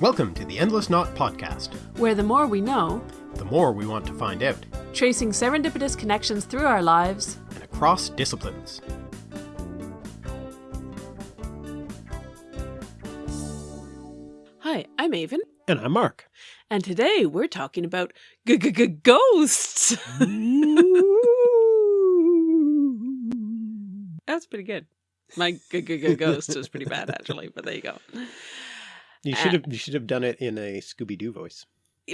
Welcome to the Endless Knot Podcast, where the more we know, the more we want to find out, tracing serendipitous connections through our lives and across disciplines. Hi, I'm Aven. And I'm Mark. And today we're talking about g -g -g ghosts. That's pretty good. My g -g -g ghost was pretty bad actually, but there you go. You uh, should have you should have done it in a Scooby Doo voice.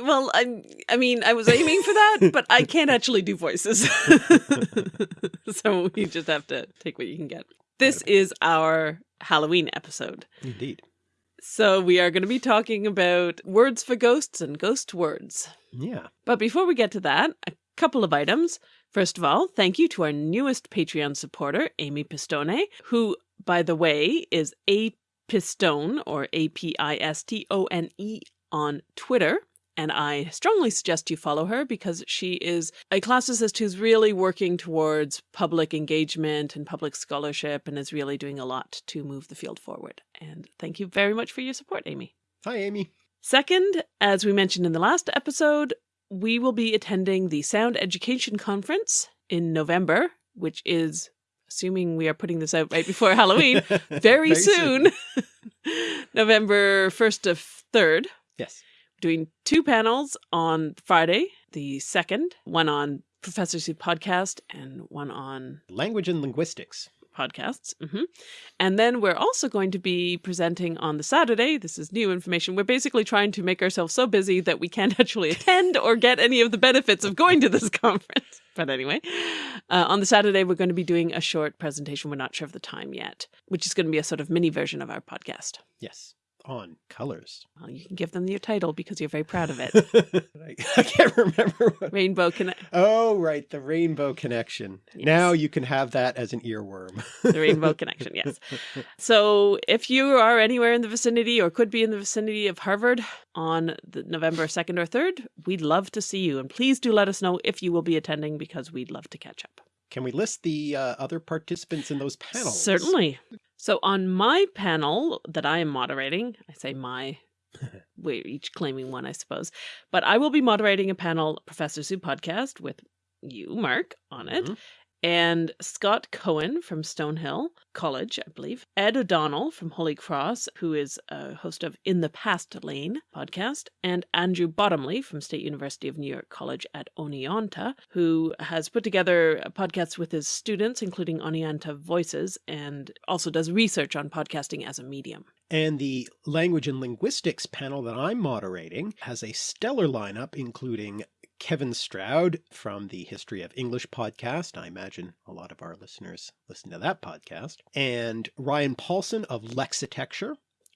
Well, I I mean, I was aiming for that, but I can't actually do voices. so you just have to take what you can get. This is our Halloween episode. Indeed. So we are going to be talking about words for ghosts and ghost words. Yeah. But before we get to that, a couple of items. First of all, thank you to our newest Patreon supporter, Amy Pistone, who, by the way, is a Pistone or A P I S T O N E on Twitter. And I strongly suggest you follow her because she is a classicist who's really working towards public engagement and public scholarship and is really doing a lot to move the field forward. And thank you very much for your support, Amy. Hi, Amy. Second, as we mentioned in the last episode, we will be attending the Sound Education Conference in November, which is assuming we are putting this out right before Halloween, very, very soon, soon. November 1st to 3rd. Yes. Doing two panels on Friday, the 2nd, one on Professor Soup podcast and one on language and linguistics podcasts. Mm -hmm. And then we're also going to be presenting on the Saturday. This is new information. We're basically trying to make ourselves so busy that we can't actually attend or get any of the benefits of going to this conference. But anyway, uh, on the Saturday, we're going to be doing a short presentation. We're not sure of the time yet, which is going to be a sort of mini version of our podcast. Yes on colors. Well, you can give them your title because you're very proud of it. I can't remember. What... Rainbow Connection. Oh, right. The Rainbow Connection. Yes. Now you can have that as an earworm. the Rainbow Connection, yes. So if you are anywhere in the vicinity or could be in the vicinity of Harvard on November 2nd or 3rd, we'd love to see you. And please do let us know if you will be attending because we'd love to catch up. Can we list the uh, other participants in those panels? Certainly. So on my panel that I am moderating, I say my, we're each claiming one, I suppose, but I will be moderating a panel, Professor Soup podcast with you, Mark, on it. Mm -hmm and Scott Cohen from Stonehill College, I believe, Ed O'Donnell from Holy Cross, who is a host of In the Past Lane podcast, and Andrew Bottomley from State University of New York College at Oneonta, who has put together podcasts with his students, including Oneonta Voices, and also does research on podcasting as a medium. And the language and linguistics panel that I'm moderating has a stellar lineup, including Kevin Stroud from the History of English podcast. I imagine a lot of our listeners listen to that podcast. And Ryan Paulson of Lexitecture.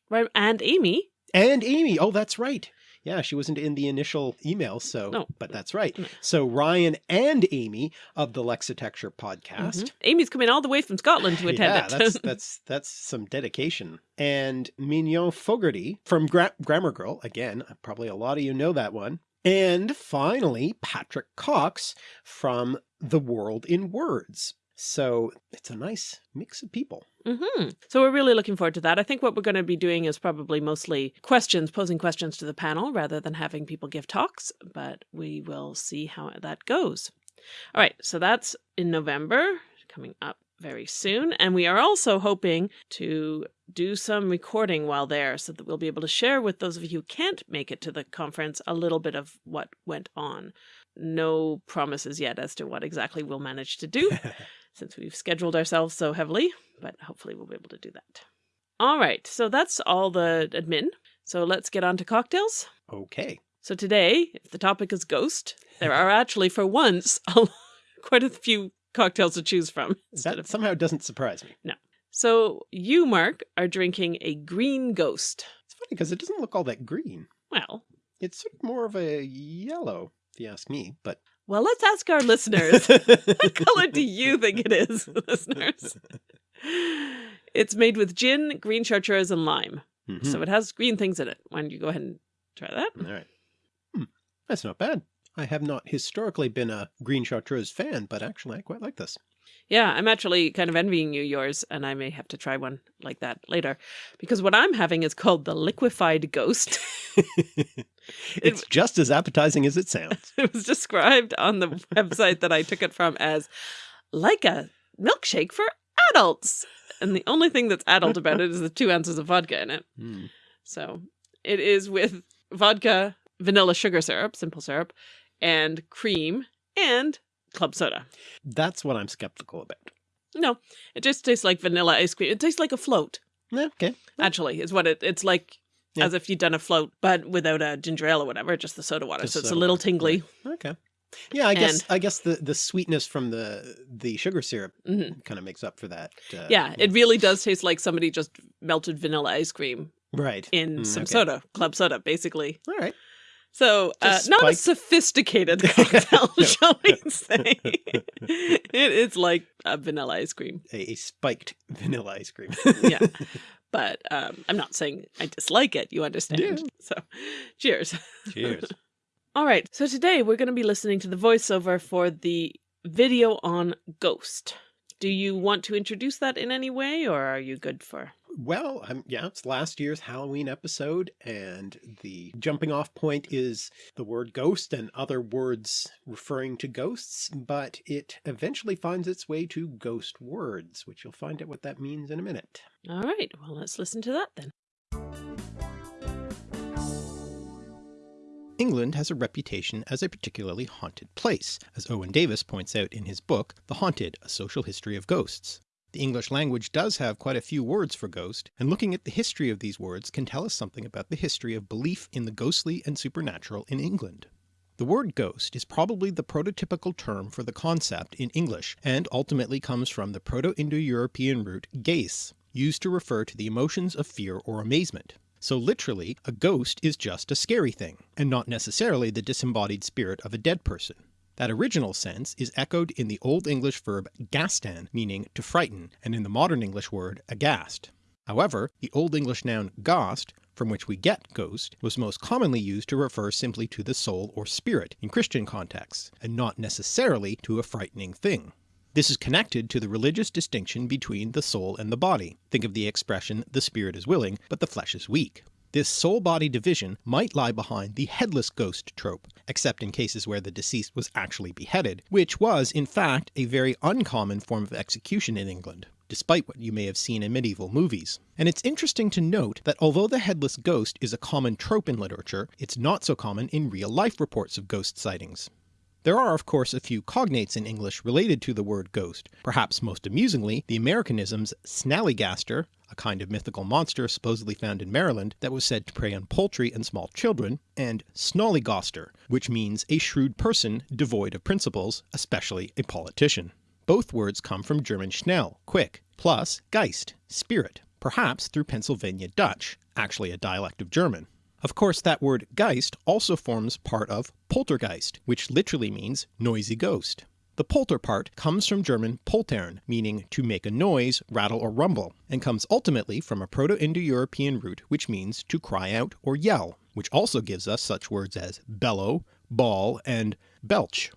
Right, and Amy. And Amy. Oh, that's right. Yeah, she wasn't in the initial email, so, no. but that's right. So Ryan and Amy of the Lexitecture podcast. Mm -hmm. Amy's coming all the way from Scotland to attend yeah, it. that's, that's, that's some dedication. And Mignon Fogarty from Gra Grammar Girl. Again, probably a lot of you know that one. And finally, Patrick Cox from The World in Words. So it's a nice mix of people. Mm -hmm. So we're really looking forward to that. I think what we're going to be doing is probably mostly questions, posing questions to the panel rather than having people give talks, but we will see how that goes. All right, so that's in November coming up very soon. And we are also hoping to do some recording while there so that we'll be able to share with those of you who can't make it to the conference a little bit of what went on. No promises yet as to what exactly we'll manage to do since we've scheduled ourselves so heavily, but hopefully we'll be able to do that. All right, so that's all the admin. So let's get on to cocktails. Okay. So today, if the topic is ghost, there are actually for once quite a few cocktails to choose from. That of... somehow doesn't surprise me. No. So you, Mark, are drinking a green ghost. It's funny because it doesn't look all that green. Well. It's sort of more of a yellow, if you ask me, but... Well, let's ask our listeners. what color do you think it is, listeners? It's made with gin, green chartreuse, and lime. Mm -hmm. So it has green things in it. Why don't you go ahead and try that? All right. Hmm. That's not bad. I have not historically been a green chartreuse fan, but actually I quite like this. Yeah, I'm actually kind of envying you yours, and I may have to try one like that later. Because what I'm having is called the Liquefied Ghost. it's just as appetizing as it sounds. It was described on the website that I took it from as like a milkshake for adults. And the only thing that's adult about it is the two ounces of vodka in it. Mm. So it is with vodka, vanilla sugar syrup, simple syrup, and cream and club soda. That's what I'm skeptical about. No, it just tastes like vanilla ice cream. It tastes like a float, okay. actually, is what it it's like Yeah. as if you'd done a float, but without a ginger ale or whatever, just the soda water. Just so it's a little water, tingly. Okay. Yeah, I guess And- I guess the the sweetness from the the sugar syrup Mhm. kind of makes up for that. Uh, Yeah, it really does taste like somebody just melted vanilla ice cream right. in Mm, some okay. soda, club soda, basically. All right. So, uh, not a sophisticated cocktail, No. shall we say? it, it's like a vanilla ice cream, A, a spiked vanilla ice cream. Yeah. but um, I'm not saying I dislike it. You understand? Yeah. So, cheers. Cheers. All right. So today we're going to be listening to the voiceover for the video on Ghost. Do you want to introduce that in any way, or are you good for? Well, um, yeah, it's last year's Halloween episode, and the jumping off point is the word ghost and other words referring to ghosts, but it eventually finds its way to ghost words, which you'll find out what that means in a minute. All right. Well, let's listen to that then. England has a reputation as a particularly haunted place, as Owen Davies points out in his book, The Haunted, A Social History of Ghosts. The English language does have quite a few words for ghost, and looking at the history of these words can tell us something about the history of belief in the ghostly and supernatural in England. The word ghost is probably the prototypical term for the concept in English, and ultimately comes from the Proto-Indo-European root geis, used to refer to the emotions of fear or amazement. So literally, a ghost is just a scary thing, and not necessarily the disembodied spirit of a dead person. That original sense is echoed in the Old English verb gastan, meaning to frighten, and in the modern English word aghast. However, the Old English noun gast, from which we get ghost, was most commonly used to refer simply to the soul or spirit in Christian contexts, and not necessarily to a frightening thing. This is connected to the religious distinction between the soul and the body. Think of the expression, the spirit is willing, but the flesh is weak. This soul-body division might lie behind the headless ghost trope, except in cases where the deceased was actually beheaded, which was in fact a very uncommon form of execution in England, despite what you may have seen in medieval movies. And it's interesting to note that although the headless ghost is a common trope in literature, it's not so common in real-life reports of ghost sightings. There are of course a few cognates in English related to the word ghost, perhaps most amusingly the Americanisms snallygaster, a kind of mythical monster supposedly found in Maryland that was said to prey on poultry and small children, and snollygoster, which means a shrewd person devoid of principles, especially a politician. Both words come from German schnell, quick, plus Geist, spirit, perhaps through Pennsylvania Dutch, actually a dialect of German. Of course that word Geist also forms part of poltergeist, which literally means noisy ghost. The polter part comes from German poltern, meaning to make a noise, rattle or rumble, and comes ultimately from a Proto-Indo-European root which means to cry out or yell, which also gives us such words as bellow, bawl, and belch.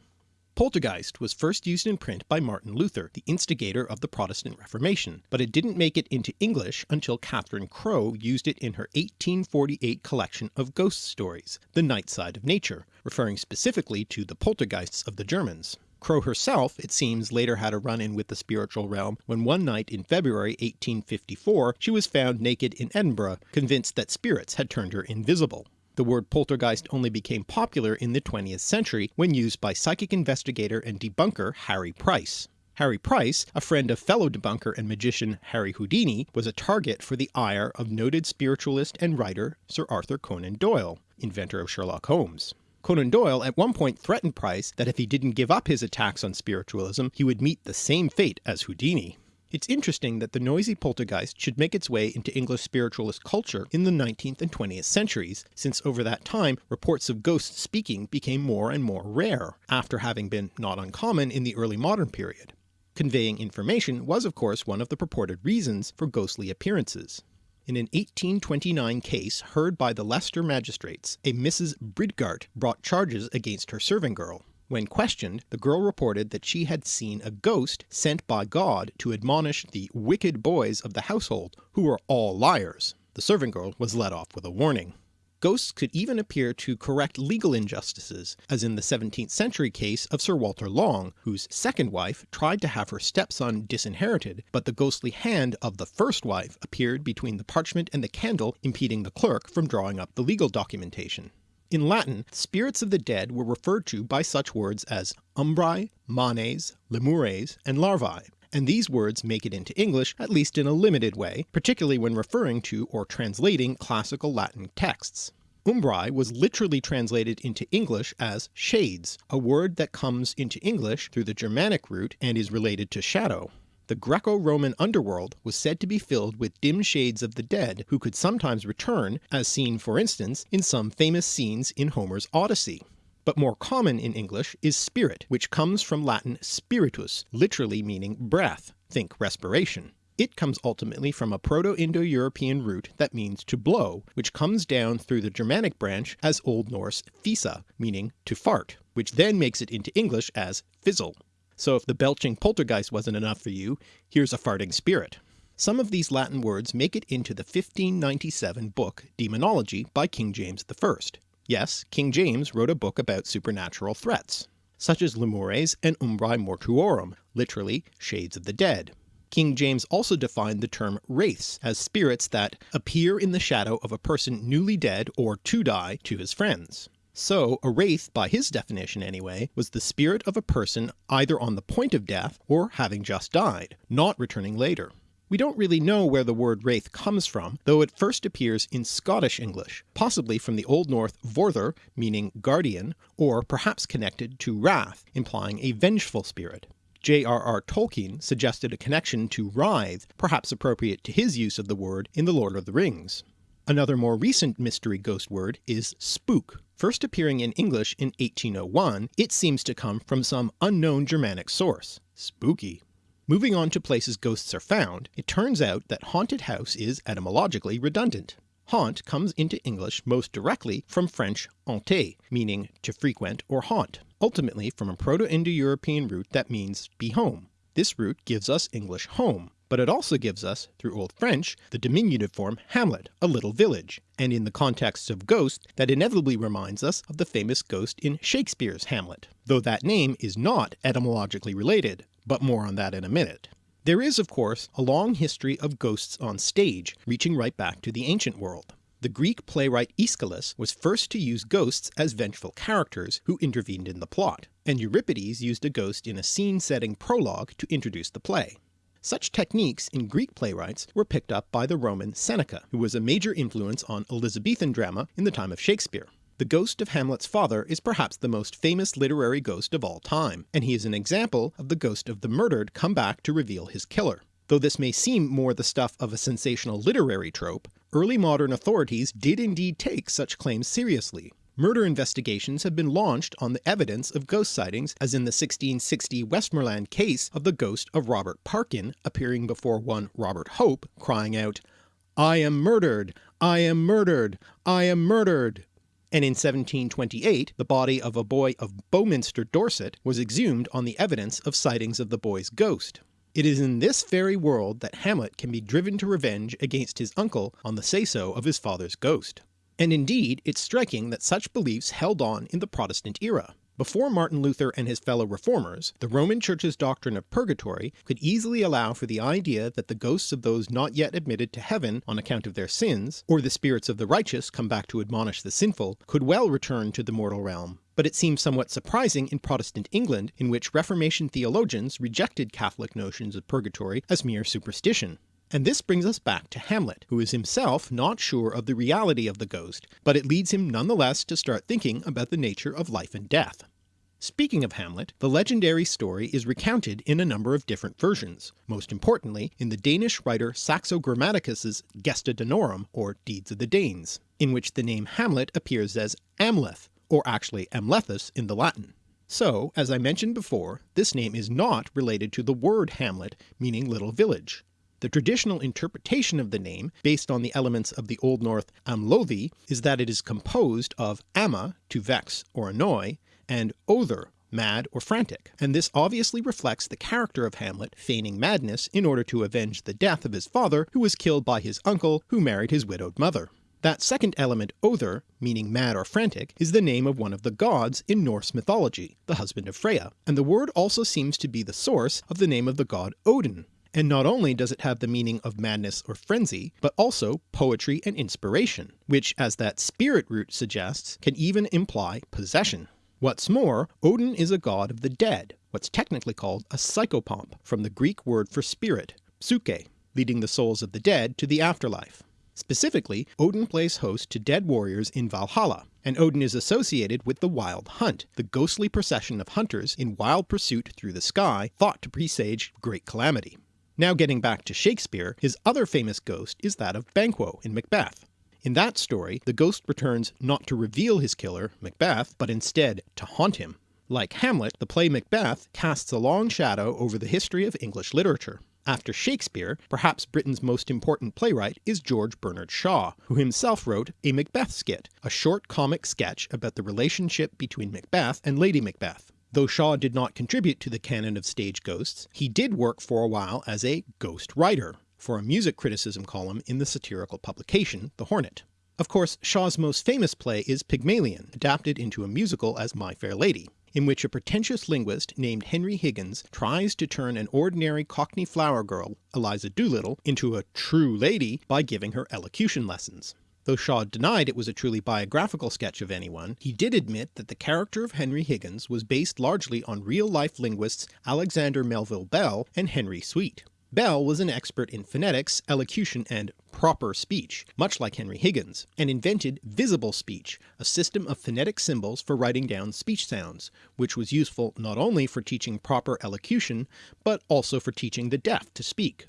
Poltergeist was first used in print by Martin Luther, the instigator of the Protestant Reformation, but it didn't make it into English until Catherine Crowe used it in her 1848 collection of ghost stories, The Night Side of Nature, referring specifically to the poltergeists of the Germans. Crowe herself, it seems, later had a run-in with the spiritual realm when one night in February 1854 she was found naked in Edinburgh, convinced that spirits had turned her invisible. The word poltergeist only became popular in the 20th century when used by psychic investigator and debunker Harry Price. Harry Price, a friend of fellow debunker and magician Harry Houdini, was a target for the ire of noted spiritualist and writer Sir Arthur Conan Doyle, inventor of Sherlock Holmes. Conan Doyle at one point threatened Price that if he didn't give up his attacks on spiritualism, he would meet the same fate as Houdini. It's interesting that the noisy poltergeist should make its way into English spiritualist culture in the 19th and 20th centuries, since over that time reports of ghosts speaking became more and more rare, after having been not uncommon in the early modern period. Conveying information was of course one of the purported reasons for ghostly appearances. In an 1829 case heard by the Leicester magistrates, a Mrs. Bridgart brought charges against her serving girl. When questioned, the girl reported that she had seen a ghost sent by God to admonish the wicked boys of the household, who were all liars. The servant girl was let off with a warning. Ghosts could even appear to correct legal injustices, as in the 17th century case of Sir Walter Long, whose second wife tried to have her stepson disinherited, but the ghostly hand of the first wife appeared between the parchment and the candle impeding the clerk from drawing up the legal documentation. In Latin, spirits of the dead were referred to by such words as umbrae, manes, lemures, and larvae, and these words make it into English at least in a limited way, particularly when referring to or translating classical Latin texts. Umbrae was literally translated into English as shades, a word that comes into English through the Germanic root and is related to shadow. The Greco-Roman underworld was said to be filled with dim shades of the dead who could sometimes return, as seen for instance in some famous scenes in Homer's Odyssey but more common in English is spirit, which comes from Latin spiritus, literally meaning breath, think respiration. It comes ultimately from a Proto-Indo-European root that means to blow, which comes down through the Germanic branch as Old Norse fisa, meaning to fart, which then makes it into English as fizzle. So if the belching poltergeist wasn't enough for you, here's a farting spirit. Some of these Latin words make it into the 1597 book Demonology by King James I. Yes, King James wrote a book about supernatural threats, such as lemures and umbrae mortuorum, literally shades of the dead. King James also defined the term wraiths as spirits that appear in the shadow of a person newly dead or to die to his friends. So a wraith, by his definition anyway, was the spirit of a person either on the point of death or having just died, not returning later. We don't really know where the word wraith comes from, though it first appears in Scottish English, possibly from the Old Norse vorther, meaning guardian, or perhaps connected to wrath, implying a vengeful spirit. J.R.R. Tolkien suggested a connection to writhe, perhaps appropriate to his use of the word in The Lord of the Rings. Another more recent mystery ghost word is spook. First appearing in English in 1801, it seems to come from some unknown Germanic source. Spooky. Moving on to places ghosts are found, it turns out that haunted house is etymologically redundant. Haunt comes into English most directly from French hanter, meaning to frequent or haunt, ultimately from a Proto-Indo-European root that means be home. This root gives us English home, but it also gives us, through Old French, the diminutive form hamlet, a little village, and in the context of ghost that inevitably reminds us of the famous ghost in Shakespeare's Hamlet, though that name is not etymologically related, but more on that in a minute. There is of course a long history of ghosts on stage, reaching right back to the ancient world. The Greek playwright Aeschylus was first to use ghosts as vengeful characters who intervened in the plot, and Euripides used a ghost in a scene-setting prologue to introduce the play. Such techniques in Greek playwrights were picked up by the Roman Seneca, who was a major influence on Elizabethan drama in the time of Shakespeare. The ghost of Hamlet's father is perhaps the most famous literary ghost of all time, and he is an example of the ghost of the murdered come back to reveal his killer. Though this may seem more the stuff of a sensational literary trope, early modern authorities did indeed take such claims seriously. Murder investigations have been launched on the evidence of ghost sightings as in the 1660 Westmoreland case of the ghost of Robert Parkin appearing before one Robert Hope crying out, I am murdered! I am murdered! I am murdered! and in 1728 the body of a boy of Beaminster, Dorset was exhumed on the evidence of sightings of the boy's ghost. It is in this very world that Hamlet can be driven to revenge against his uncle on the say-so of his father's ghost. And indeed it's striking that such beliefs held on in the Protestant era. Before Martin Luther and his fellow reformers, the Roman Church's doctrine of purgatory could easily allow for the idea that the ghosts of those not yet admitted to heaven on account of their sins, or the spirits of the righteous come back to admonish the sinful, could well return to the mortal realm. But it seems somewhat surprising in Protestant England, in which Reformation theologians rejected Catholic notions of purgatory as mere superstition. And this brings us back to Hamlet, who is himself not sure of the reality of the ghost, but it leads him nonetheless to start thinking about the nature of life and death. Speaking of Hamlet, the legendary story is recounted in a number of different versions, most importantly in the Danish writer Saxo Grammaticus's Gesta Danorum, or Deeds of the Danes, in which the name Hamlet appears as Amleth, or actually Amlethus in the Latin. So, as I mentioned before, this name is not related to the word hamlet meaning little village. The traditional interpretation of the name, based on the elements of the Old Norse amlothi, is that it is composed of ama, to vex or annoy, and other, mad or frantic, and this obviously reflects the character of Hamlet feigning madness in order to avenge the death of his father who was killed by his uncle who married his widowed mother. That second element other, meaning mad or frantic, is the name of one of the gods in Norse mythology, the husband of Freya, and the word also seems to be the source of the name of the god Odin. And not only does it have the meaning of madness or frenzy, but also poetry and inspiration, which as that spirit root suggests can even imply possession. What's more, Odin is a god of the dead, what's technically called a psychopomp from the Greek word for spirit, psyche, leading the souls of the dead to the afterlife. Specifically, Odin plays host to dead warriors in Valhalla, and Odin is associated with the Wild Hunt, the ghostly procession of hunters in wild pursuit through the sky thought to presage great calamity. Now getting back to Shakespeare, his other famous ghost is that of Banquo in Macbeth. In that story, the ghost returns not to reveal his killer, Macbeth, but instead to haunt him. Like Hamlet, the play Macbeth casts a long shadow over the history of English literature. After Shakespeare, perhaps Britain's most important playwright is George Bernard Shaw, who himself wrote a Macbeth skit, a short comic sketch about the relationship between Macbeth and Lady Macbeth. Though Shaw did not contribute to the canon of stage ghosts, he did work for a while as a ghost writer for a music criticism column in the satirical publication The Hornet. Of course Shaw's most famous play is Pygmalion, adapted into a musical as My Fair Lady in which a pretentious linguist named Henry Higgins tries to turn an ordinary cockney flower girl, Eliza Doolittle, into a true lady by giving her elocution lessons. Though Shaw denied it was a truly biographical sketch of anyone, he did admit that the character of Henry Higgins was based largely on real-life linguists Alexander Melville Bell and Henry Sweet. Bell was an expert in phonetics, elocution, and proper speech, much like Henry Higgins, and invented visible speech, a system of phonetic symbols for writing down speech sounds, which was useful not only for teaching proper elocution, but also for teaching the deaf to speak.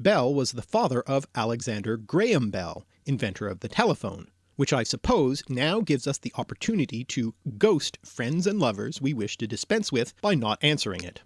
Bell was the father of Alexander Graham Bell, inventor of the telephone, which I suppose now gives us the opportunity to ghost friends and lovers we wish to dispense with by not answering it.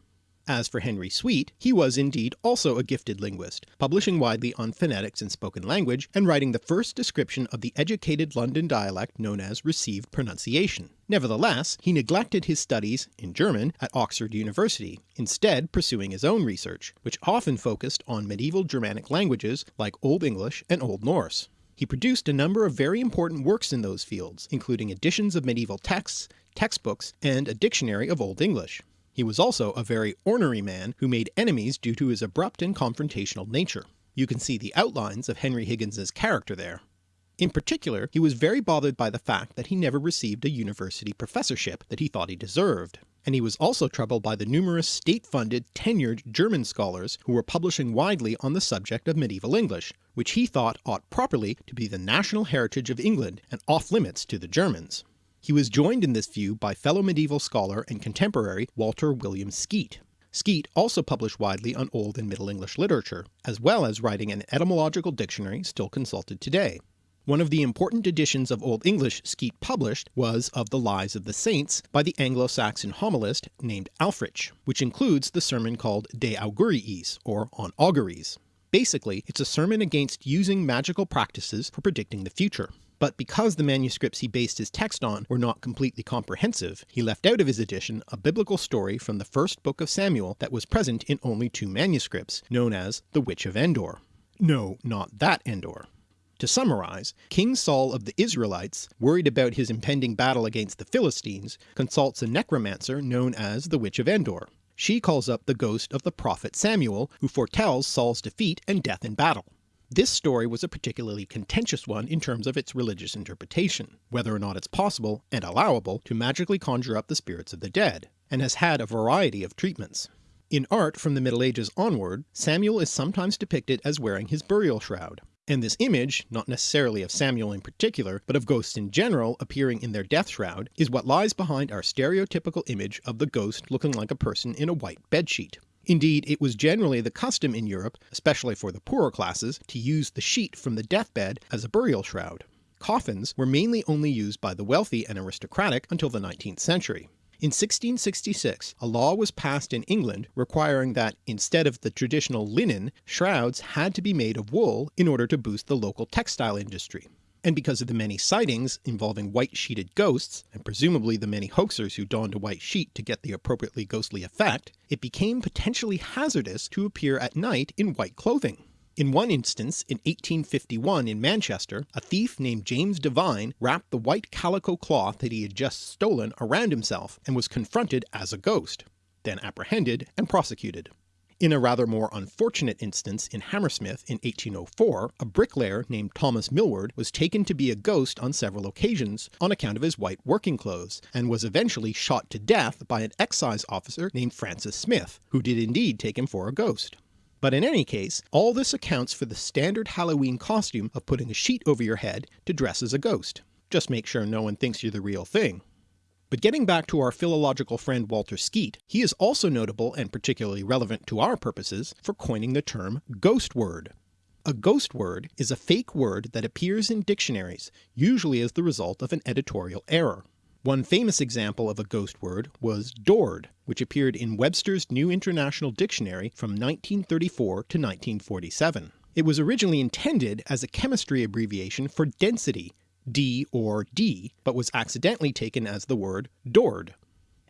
As for Henry Sweet, he was indeed also a gifted linguist, publishing widely on phonetics and spoken language, and writing the first description of the educated London dialect known as received pronunciation. Nevertheless, he neglected his studies in German at Oxford University, instead pursuing his own research, which often focused on medieval Germanic languages like Old English and Old Norse. He produced a number of very important works in those fields, including editions of medieval texts, textbooks, and a dictionary of Old English. He was also a very ornery man who made enemies due to his abrupt and confrontational nature. You can see the outlines of Henry Higgins's character there. In particular, he was very bothered by the fact that he never received a university professorship that he thought he deserved, and he was also troubled by the numerous state-funded tenured German scholars who were publishing widely on the subject of medieval English, which he thought ought properly to be the national heritage of England and off limits to the Germans. He was joined in this view by fellow medieval scholar and contemporary Walter William Skeat. Skeat also published widely on Old and Middle English literature, as well as writing an etymological dictionary still consulted today. One of the important editions of Old English Skeat published was of the Lives of the Saints by the Anglo-Saxon homilist named Ælfric, which includes the sermon called De Auguriis, or On Auguries. Basically, it's a sermon against using magical practices for predicting the future but because the manuscripts he based his text on were not completely comprehensive, he left out of his edition a biblical story from the first book of Samuel that was present in only two manuscripts, known as the Witch of Endor. No, not that Endor. To summarize, King Saul of the Israelites, worried about his impending battle against the Philistines, consults a necromancer known as the Witch of Endor. She calls up the ghost of the prophet Samuel, who foretells Saul's defeat and death in battle. This story was a particularly contentious one in terms of its religious interpretation, whether or not it's possible and allowable to magically conjure up the spirits of the dead, and has had a variety of treatments. In art from the Middle Ages onward, Samuel is sometimes depicted as wearing his burial shroud, and this image, not necessarily of Samuel in particular, but of ghosts in general appearing in their death shroud, is what lies behind our stereotypical image of the ghost looking like a person in a white bedsheet. Indeed, it was generally the custom in Europe, especially for the poorer classes, to use the sheet from the deathbed as a burial shroud. Coffins were mainly only used by the wealthy and aristocratic until the 19th century. In 1666 a law was passed in England requiring that instead of the traditional linen, shrouds had to be made of wool in order to boost the local textile industry and because of the many sightings involving white-sheeted ghosts, and presumably the many hoaxers who donned a white sheet to get the appropriately ghostly effect, it became potentially hazardous to appear at night in white clothing. In one instance, in 1851 in Manchester, a thief named James Devine wrapped the white calico cloth that he had just stolen around himself and was confronted as a ghost, then apprehended and prosecuted. In a rather more unfortunate instance in Hammersmith in 1804, a bricklayer named Thomas Millward was taken to be a ghost on several occasions on account of his white working clothes, and was eventually shot to death by an excise officer named Francis Smith, who did indeed take him for a ghost. But in any case, all this accounts for the standard Halloween costume of putting a sheet over your head to dress as a ghost. Just make sure no one thinks you're the real thing. But getting back to our philological friend Walter Skeat, he is also notable and particularly relevant to our purposes for coining the term ghost word. A ghost word is a fake word that appears in dictionaries, usually as the result of an editorial error. One famous example of a ghost word was dord, which appeared in Webster's New International Dictionary from 1934 to 1947. It was originally intended as a chemistry abbreviation for density, D or D, but was accidentally taken as the word Dord.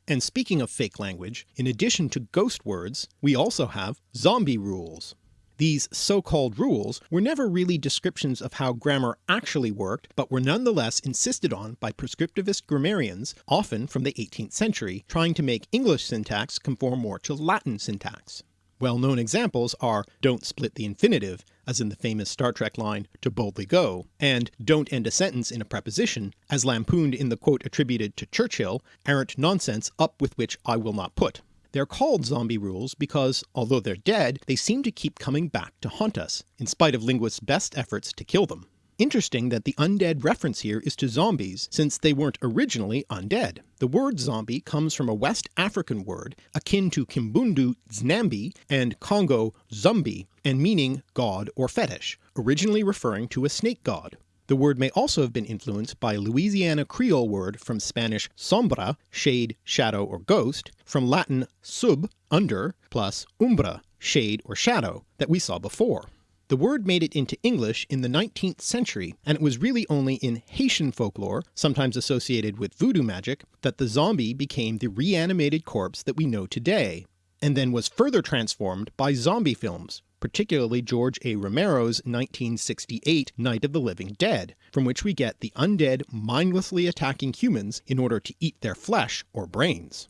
And speaking of fake language, in addition to ghost words, we also have zombie rules. These so-called rules were never really descriptions of how grammar actually worked, but were nonetheless insisted on by prescriptivist grammarians, often from the 18th century, trying to make English syntax conform more to Latin syntax. Well-known examples are don't split the infinitive, as in the famous Star Trek line to boldly go, and don't end a sentence in a preposition, as lampooned in the quote attributed to Churchill, arrant nonsense up with which I will not put. They're called zombie rules because, although they're dead, they seem to keep coming back to haunt us, in spite of linguists' best efforts to kill them. Interesting that the undead reference here is to zombies, since they weren't originally undead. The word zombie comes from a West African word akin to Kimbundu nzambi and Congo Zumbi, and meaning god or fetish, originally referring to a snake god. The word may also have been influenced by a Louisiana Creole word from Spanish sombra, shade, shadow, or ghost, from Latin sub, under, plus umbra, shade or shadow, that we saw before. The word made it into English in the 19th century, and it was really only in Haitian folklore, sometimes associated with voodoo magic, that the zombie became the reanimated corpse that we know today, and then was further transformed by zombie films, particularly George A. Romero's 1968 Night of the Living Dead, from which we get the undead mindlessly attacking humans in order to eat their flesh or brains.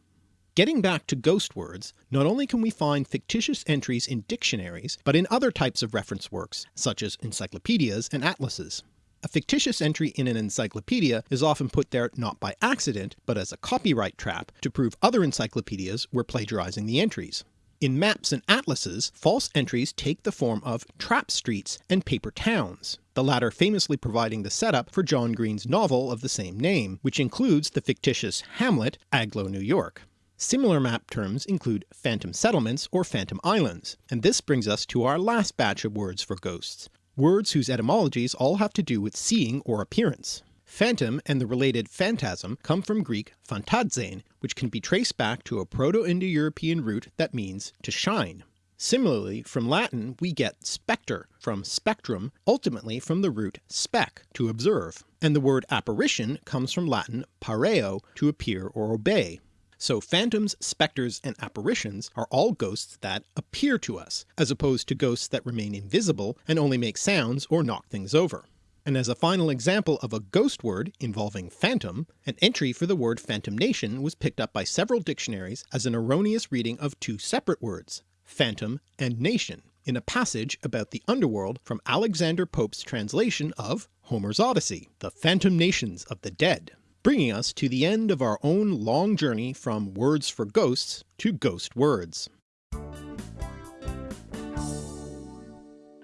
Getting back to ghost words, not only can we find fictitious entries in dictionaries, but in other types of reference works, such as encyclopedias and atlases. A fictitious entry in an encyclopedia is often put there not by accident, but as a copyright trap to prove other encyclopedias were plagiarizing the entries. In maps and atlases, false entries take the form of trap streets and paper towns, the latter famously providing the setup for John Green's novel of the same name, which includes the fictitious Hamlet, Agloe, New York. Similar map terms include phantom settlements or phantom islands, and this brings us to our last batch of words for ghosts, words whose etymologies all have to do with seeing or appearance. Phantom and the related phantasm come from Greek phantazein, which can be traced back to a Proto-Indo-European root that means to shine. Similarly, from Latin we get spectre, from spectrum, ultimately from the root spec, to observe, and the word apparition comes from Latin pareo, to appear or obey. So phantoms, spectres, and apparitions are all ghosts that appear to us, as opposed to ghosts that remain invisible and only make sounds or knock things over. And as a final example of a ghost word involving phantom, an entry for the word phantom nation was picked up by several dictionaries as an erroneous reading of two separate words, phantom and nation, in a passage about the underworld from Alexander Pope's translation of Homer's Odyssey, the phantom nations of the dead bringing us to the end of our own long journey from words for ghosts to ghost words.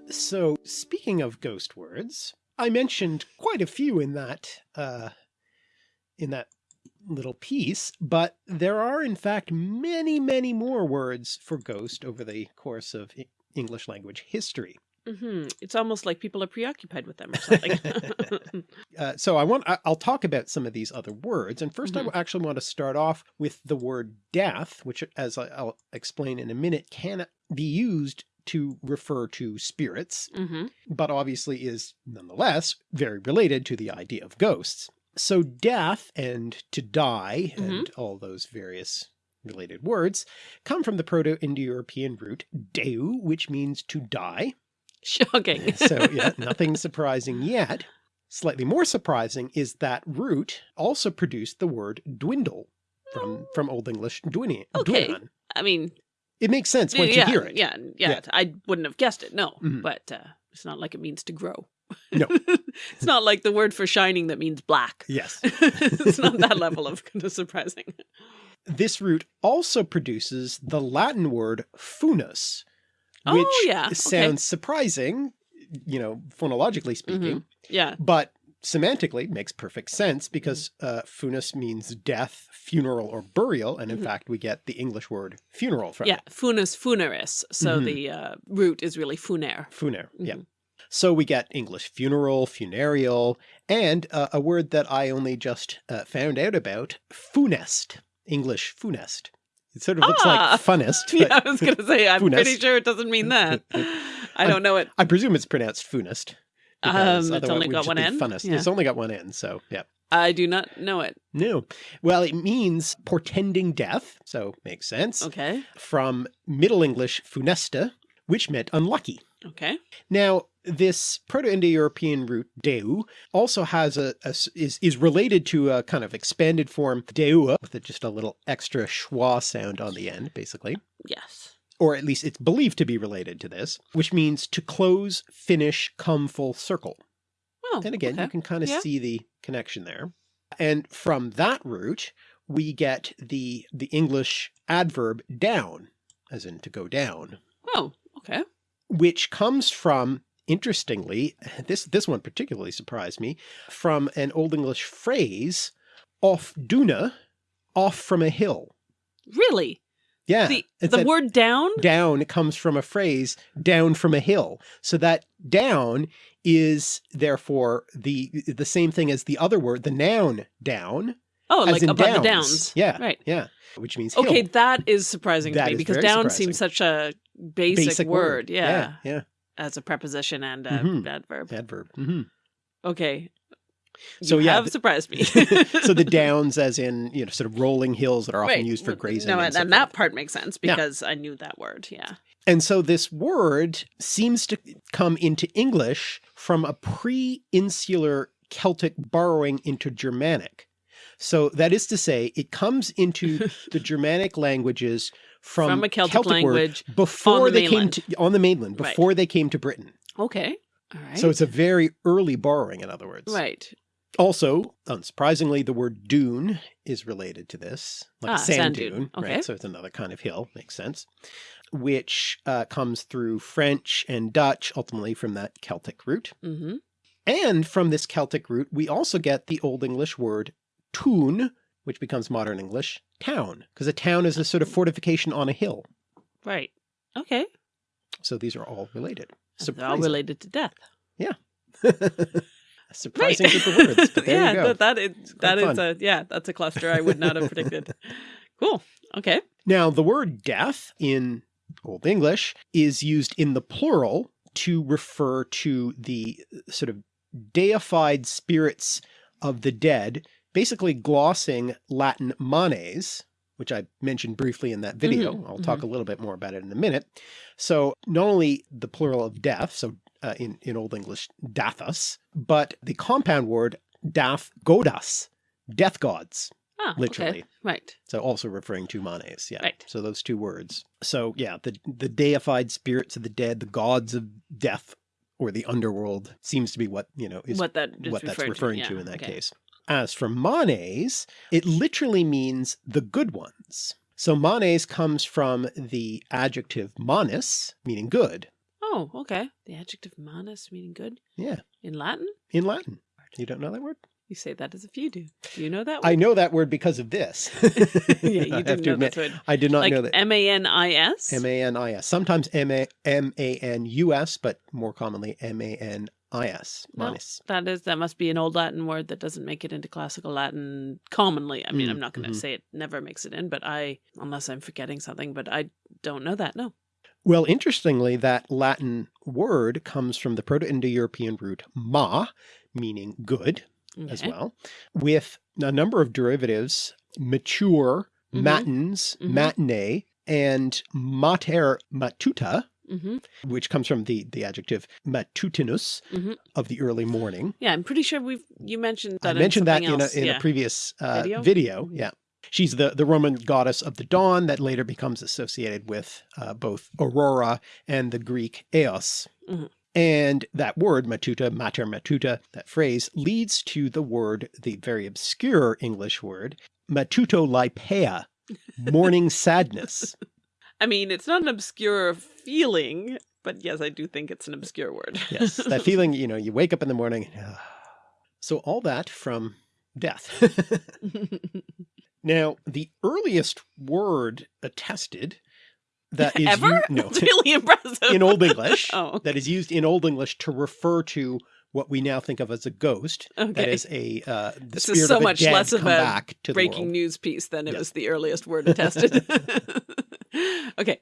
So speaking of ghost words, I mentioned quite a few in that uh, in that little piece, but there are in fact many, many more words for ghost over the course of English language history. Mm-hmm. It's almost like people are preoccupied with them or something. uh, so I want, I'll talk about some of these other words. And 1st mm-hmm. I actually want to start off with the word death, which as I'll explain in a minute, can be used to refer to spirits, mm-hmm. but obviously is nonetheless very related to the idea of ghosts. So death and to die and mm-hmm. all those various related words come from the Proto-Indo-European root deu, which means to die, Shocking. so yeah, nothing surprising yet. Slightly more surprising is that root also produced the word dwindle from, from Old English dwini, Okay. dwinan. I mean, It makes sense once yeah, you hear it. yeah, yeah, Yeah. I wouldn't have guessed it. No, Mhm. but uh, it's not like it means to grow. No. it's not like the word for shining that means black. Yes. it's not that level of kind of surprising. This root also produces the Latin word funus, which Oh, yeah, okay. sounds surprising, you know, phonologically speaking, Yeah. but semantically makes perfect sense because uh, funus means death, funeral, or burial. And in Mhm. fact, we get the English word funeral from Yeah. it. Funus funeris. So Mhm. the uh, root is really funer. Funer. Yeah. Mhm. So we get English funeral, funereal, and uh, a word that I only just uh, found out about, funest, English funest. It sort of looks Ah! like funnest. Yeah, I was going to say, I'm Funus. pretty sure it doesn't mean that. I don't know it. I presume it's pronounced funest. Um, it's only got one N? Funnest. Yeah. It's only got one end. so yeah. I do not know it. No. Well, it means portending death, so makes sense. Okay. From Middle English funesta, which meant unlucky. Okay. Now, this Proto-Indo-European root deu also has a is is related to a kind of expanded form deua with a, just a little extra schwa sound on the end, basically. Yes. Or at least it's believed to be related to this, which means to close, finish, come full circle. Oh, And again, you can kind of Yeah. see the connection there. And from that root, we get the the English adverb down, as in to go down, Oh, okay. which comes from interestingly, this this one particularly surprised me, from an Old English phrase, off duna, off from a hill. Really? Yeah. The, the word down? down comes from a phrase down from a hill. So that down is therefore the the same thing as the other word, the noun down. Oh, like above the downs. downs. Yeah. Right. Yeah. Which means hill. Okay, that is surprising That to me because down surprising. seems such a basic, word. Yeah, Yeah. As a preposition and a Mhm. adverb. Adverb. hmm Okay. So, you yeah, have surprised me. so the downs as in, you know, sort of rolling hills that are often Right. used for grazing. No, and and, that part makes sense Yeah. because I knew that word. Yeah. And so this word seems to come into English from a pre-insular Celtic borrowing into Germanic. So that is to say, it comes into the Germanic languages from, From a Celtic word language before the they mainland. came to on the mainland, Right. before they came to Britain. Okay. All right. So it's a very early borrowing, in other words. right. Also, unsurprisingly, the word dune is related to this, like Ah, sand, sand dune, dune. Okay. right? So it's another kind of hill, makes sense, which uh, comes through French and Dutch, ultimately from that Celtic root. Mm-hmm. And from this Celtic root, we also get the Old English word tun, which becomes modern English town, because a town is a sort of fortification on a hill. Right. Okay. So these are all related. They're all related to death. A surprising Right. group of words, but there yeah, you go. that, that is that is a yeah, that's a cluster I would not have predicted. Cool. Okay. Now, the word death in Old English is used in the plural to refer to the sort of deified spirits of the dead, basically glossing Latin manes, which I mentioned briefly in that video. Mhm, I'll talk a little bit more about it in a minute. So not only the plural of death, so uh, in, in Old English, dathus, but the compound word dath godas, death gods. Ah, okay. Literally. Right. So also referring to manes, yeah. Right. So those two words. So yeah, the the deified spirits of the dead, the gods of death or the underworld seems to be what, you know, is what that is what that's referring to, to, in that okay. case. As for manes, it literally means the good ones. So manes comes from the adjective manus, meaning good. Oh, okay. The adjective manus meaning good Yeah, in Latin? in Latin. You don't know that word? You say that as if you do. Do you know that I know that word because of this. yeah, you didn't to know admit, word. I did not Like know that. M A N I S? M-A-N-I-S. Sometimes M-A- M-A-N-U-S, but more commonly M-A-N-I-S. No. Manus. That is that must be an old Latin word that doesn't make it into classical Latin commonly. I mean, Mm, I'm not going to mhm. say it never makes it in, but I unless I'm forgetting something, but I don't know that. No. Well, interestingly, that Latin word comes from the Proto-Indo-European root ma, meaning good as well, with a number of derivatives, mature, Mhm. matins, Mhm. matinee, and mater matuta, hmm which comes from the, the adjective matutinus Mhm. of the early morning. Yeah, I'm pretty sure we've you mentioned that. I mentioned that in, in a, in yeah. a previous uh, Video? video. Yeah. She's the, the Roman goddess of the dawn that later becomes associated with uh, both Aurora and the Greek Eos. Mhm. And that word, matuta, mater matuta, that phrase leads to the word, the very obscure English word, matutolypea, morning sadness. I mean, it's not an obscure feeling, but yes, I do think it's an obscure word. Yes, that feeling, you know, you wake up in the morning. So all that from death. now, the earliest word attested that is Ever? u- no That's really impressive. in Old English oh, that is used in Old English to refer to what we now think of as a ghost. That okay. is a uh, the This is so much less of a back to Breaking news piece than it Yes. was the earliest word attested. okay.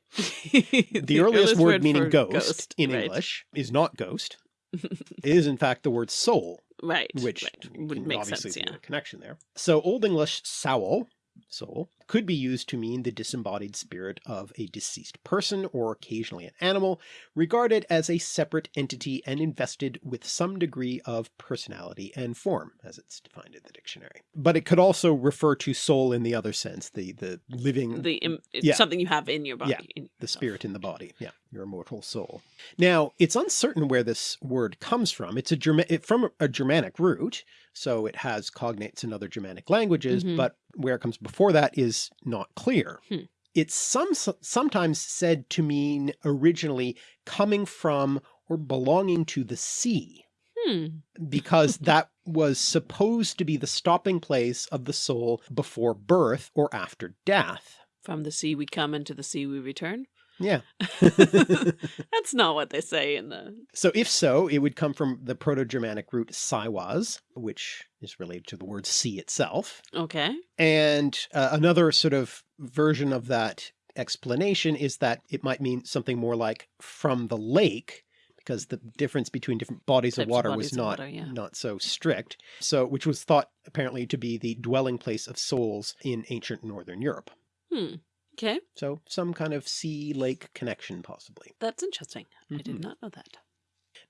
The, earliest, word meaning for ghost, in right. English is not ghost. it is in fact the word soul. Right. which right. would make obviously sense, yeah. a connection there. So Old English soul, soul, could be used to mean the disembodied spirit of a deceased person or occasionally an animal, regarded as a separate entity and invested with some degree of personality and form, as it's defined in the dictionary. But it could also refer to soul in the other sense, the the living The im- Yeah. something you have in your body. Yeah, the spirit in the body. Yeah, your immortal soul. Now, it's uncertain where this word comes from. It's a Germa it, from a Germanic root, so it has cognates in other Germanic languages, Mhm. but where it comes before that is not clear. Hmm. It's some sometimes said to mean originally coming from or belonging to the sea, Hmm. because that was supposed to be the stopping place of the soul before birth or after death. From the sea we come, and to the sea we return. Yeah. That's not what they say in the. So if so, it would come from the Proto-Germanic root siwas, which is related to the word sea itself. Okay. And uh, another sort of version of that explanation is that it might mean something more like from the lake, because the difference between different bodies Types of of water bodies was not, water, yeah. not so strict. So, which was thought apparently to be the dwelling place of souls in ancient Northern Europe. Hmm. Okay. So some kind of sea lake connection possibly. That's interesting. I did Mhm. not know that.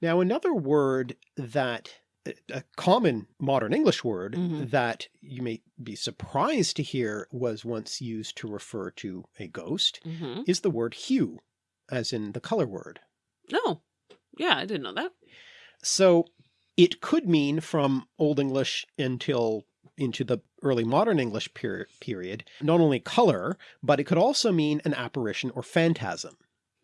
Now, another word that a- a common modern English word Mhm. that you may be surprised to hear was once used to refer to a ghost hmm is the word hue, as in the color word. No. Yeah, I didn't know that. So it could mean from Old English until into the early modern English period, period, not only color, but it could also mean an apparition or phantasm.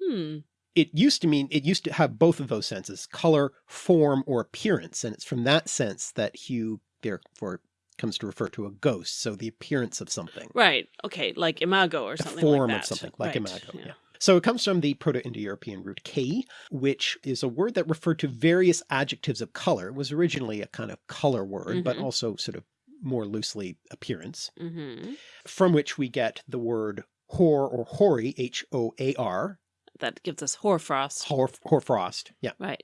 Hmm. it used to mean it used to have both of those senses color form or appearance and it's from that sense that hue therefore comes to refer to a ghost so the appearance of something Right. Okay. Like imago or the something form like of something like Right, imago yeah. yeah. so it comes from the proto-indo-european root k which is a word that referred to various adjectives of color it was originally a kind of color word but Mhm. also sort of more loosely appearance hmm from which we get the word hoar or hoary h-o-a-r That gives us hoarfrost. hoar, hoarfrost yeah Right.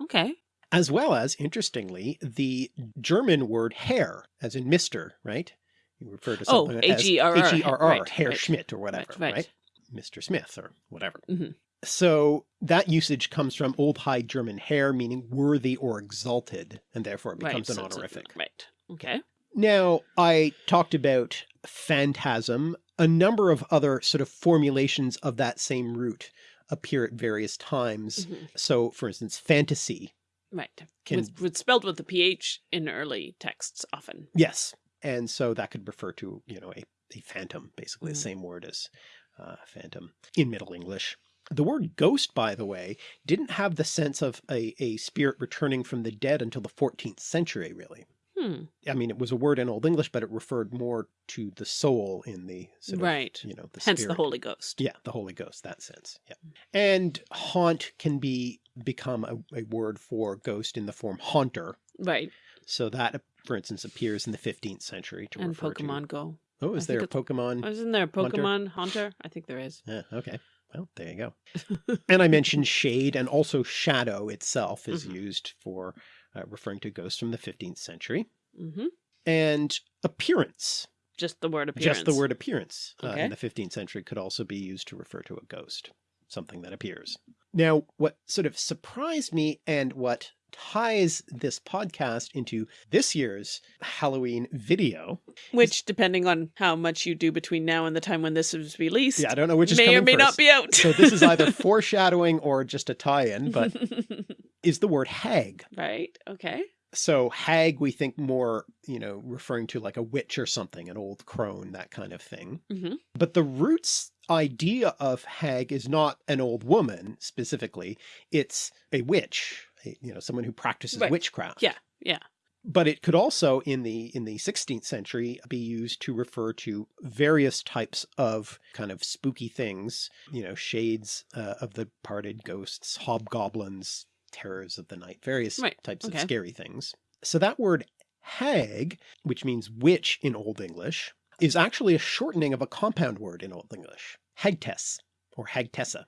Okay. as well as, interestingly, the German word Herr, as in Mr., right? You refer to Oh, something as H-E-R-R, H-E-R-R, right, Herr right, Schmidt or whatever, right. right? Mr. Smith or whatever. Mhm. So that usage comes from Old High German Herr, meaning worthy or exalted, and therefore it becomes right. an so it's a- honorific. right. Okay. Now, I talked about phantasm. A number of other sort of formulations of that same root appear at various times. Mhm. So, for instance, fantasy Right. can with, with spelled with the ph in early texts often. Yes. And so that could refer to, you know, a, a phantom, basically Mhm. the same word as uh, phantom in Middle English. The word ghost, by the way, didn't have the sense of a, a spirit returning from the dead until the 14th century, really. Hmm. I mean, it was a word in Old English, but it referred more to the soul in the sort of, Right. you know, the Hence the. Holy Ghost. Yeah, the Holy Ghost, that sense. Yeah. And haunt can be become a, a word for ghost in the form haunter. Right. So that, for instance, appears in the 15th century to And refer Pokemon to. Go. Oh, I is think there a Pokemon? Isn't there a Hunter? Pokemon Haunter? I think there is. Yeah, okay. Well, there you go. and I mentioned shade and also shadow itself is Mhm. used for uh, referring to ghosts from the 15th century. hmm And appearance, Just the word appearance. just the word appearance uh, in the 15th century could also be used to refer to a ghost, something that appears. Now, what sort of surprised me and what ties this podcast into this year's Halloween video. Which, depending on how much you do between now and the time when this is released, Yeah, I don't know which is may or may not be out. So this is either foreshadowing or just a tie-in, but is the word hag. right. Okay. So hag, we think more, you know, referring to like a witch or something, an old crone, that kind of thing. hmm But the roots idea of hag is not an old woman specifically. It's a witch, a- you know, someone who practices Right. witchcraft. Yeah, yeah. But it could also in the in the 16th century be used to refer to various types of kind of spooky things, you know, shades uh, of the parted ghosts, hobgoblins, terrors of the night, various Right, types okay. of scary things. So that word hag, which means witch in Old English, is actually a shortening of a compound word in Old English, hagtess or hagtessa.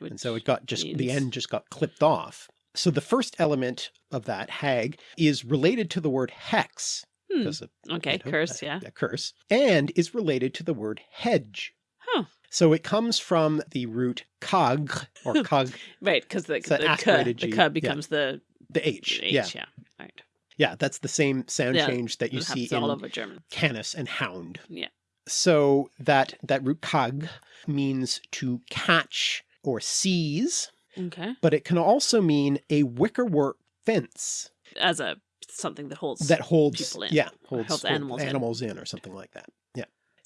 And so it got just, the end just got clipped off. So the first element of that hag is related to the word hex. Hmm. because of, Okay. you know, Curse. a- Yeah. a curse, and is related to the word hedge. Huh. So it comes from the root cog or cog, Right. Because the the the G, k yeah. becomes the the H. H. Yeah. Yeah. Right. Yeah. That's the same sound Yeah, change that you see in all over German. canis and hound. Yeah. So that, that root cog means to catch or seize, Okay. but it can also mean a wickerwork fence As a something that holds that holds people in, yeah holds, holds hold animals in. in. or something like that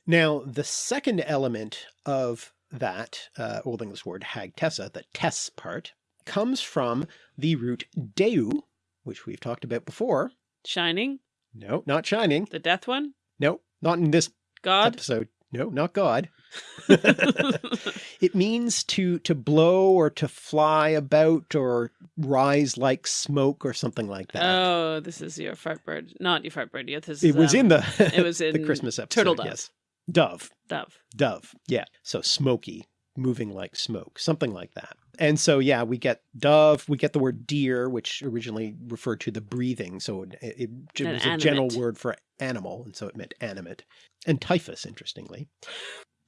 now the second element of that uh, old english word hagtessa the tess part comes from the root deu which we've talked about before shining. no not shining The death one. no not in this God. episode no not god it means to to blow or to fly about or rise like smoke or something like that oh, this is your fart bird. Not your fart bird. Yeah, this it is, was in um, the it was in the christmas episode Turtle Dove. yes dove. Dove. dove. Yeah. So smoky moving like smoke something like that. And so yeah we get dove we get the word deer which originally referred to the breathing. So it, it, it was a general word for animal and so it meant animate. And typhus interestingly.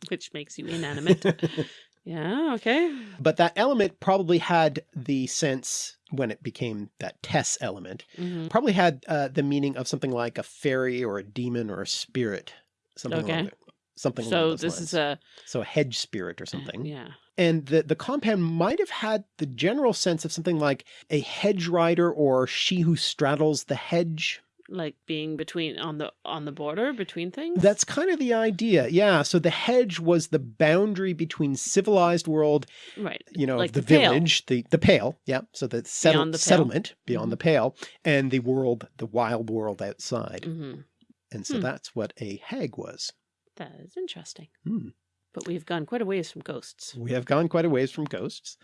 Which makes you inanimate. yeah, okay. but that element probably had the sense when it became that tess element hmm probably had uh, the meaning of something like a fairy or a demon or a spirit something Okay. Something So this lines. is a so a hedge spirit or something Yeah. And the, the compound might have had the general sense of something like a hedge rider or she who straddles the hedge. Like being between on the on the border between things. That's kind of the idea. Yeah. So the hedge was the boundary between civilized world, right. you know, Like the, the village, the, the pale. Yeah. So the, settle, Beyond the settlement beyond Mhm. the pale and the world, the wild world outside. hmm And so Hmm. that's what a hag was. That is interesting. Hmm. But we've gone quite a ways from ghosts. We have gone quite a ways from ghosts.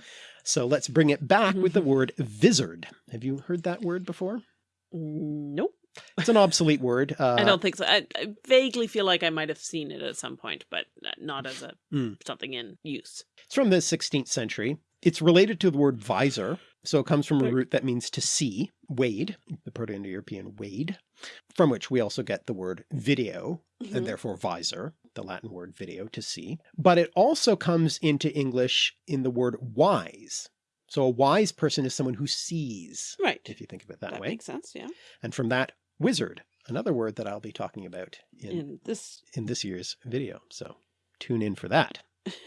So let's bring it back with the Mhm. word vizard. Have you heard that word before? Nope. It's an obsolete word. Uh, I don't think so. I, I vaguely feel like I might have seen it at some point, but not as a Mm. something in use. It's from the 16th century. It's related to the word visor. So it comes from a root that means to see, wade, the Proto-Indo-European wade, from which we also get the word video Mhm. and therefore visor, the Latin word video, to see. But it also comes into English in the word wise. So a wise person is someone who sees, Right. if you think of it that, That way. makes sense. Yeah. And from that, wizard, another word that I'll be talking about in, in, In this, this year's video. So tune in for that.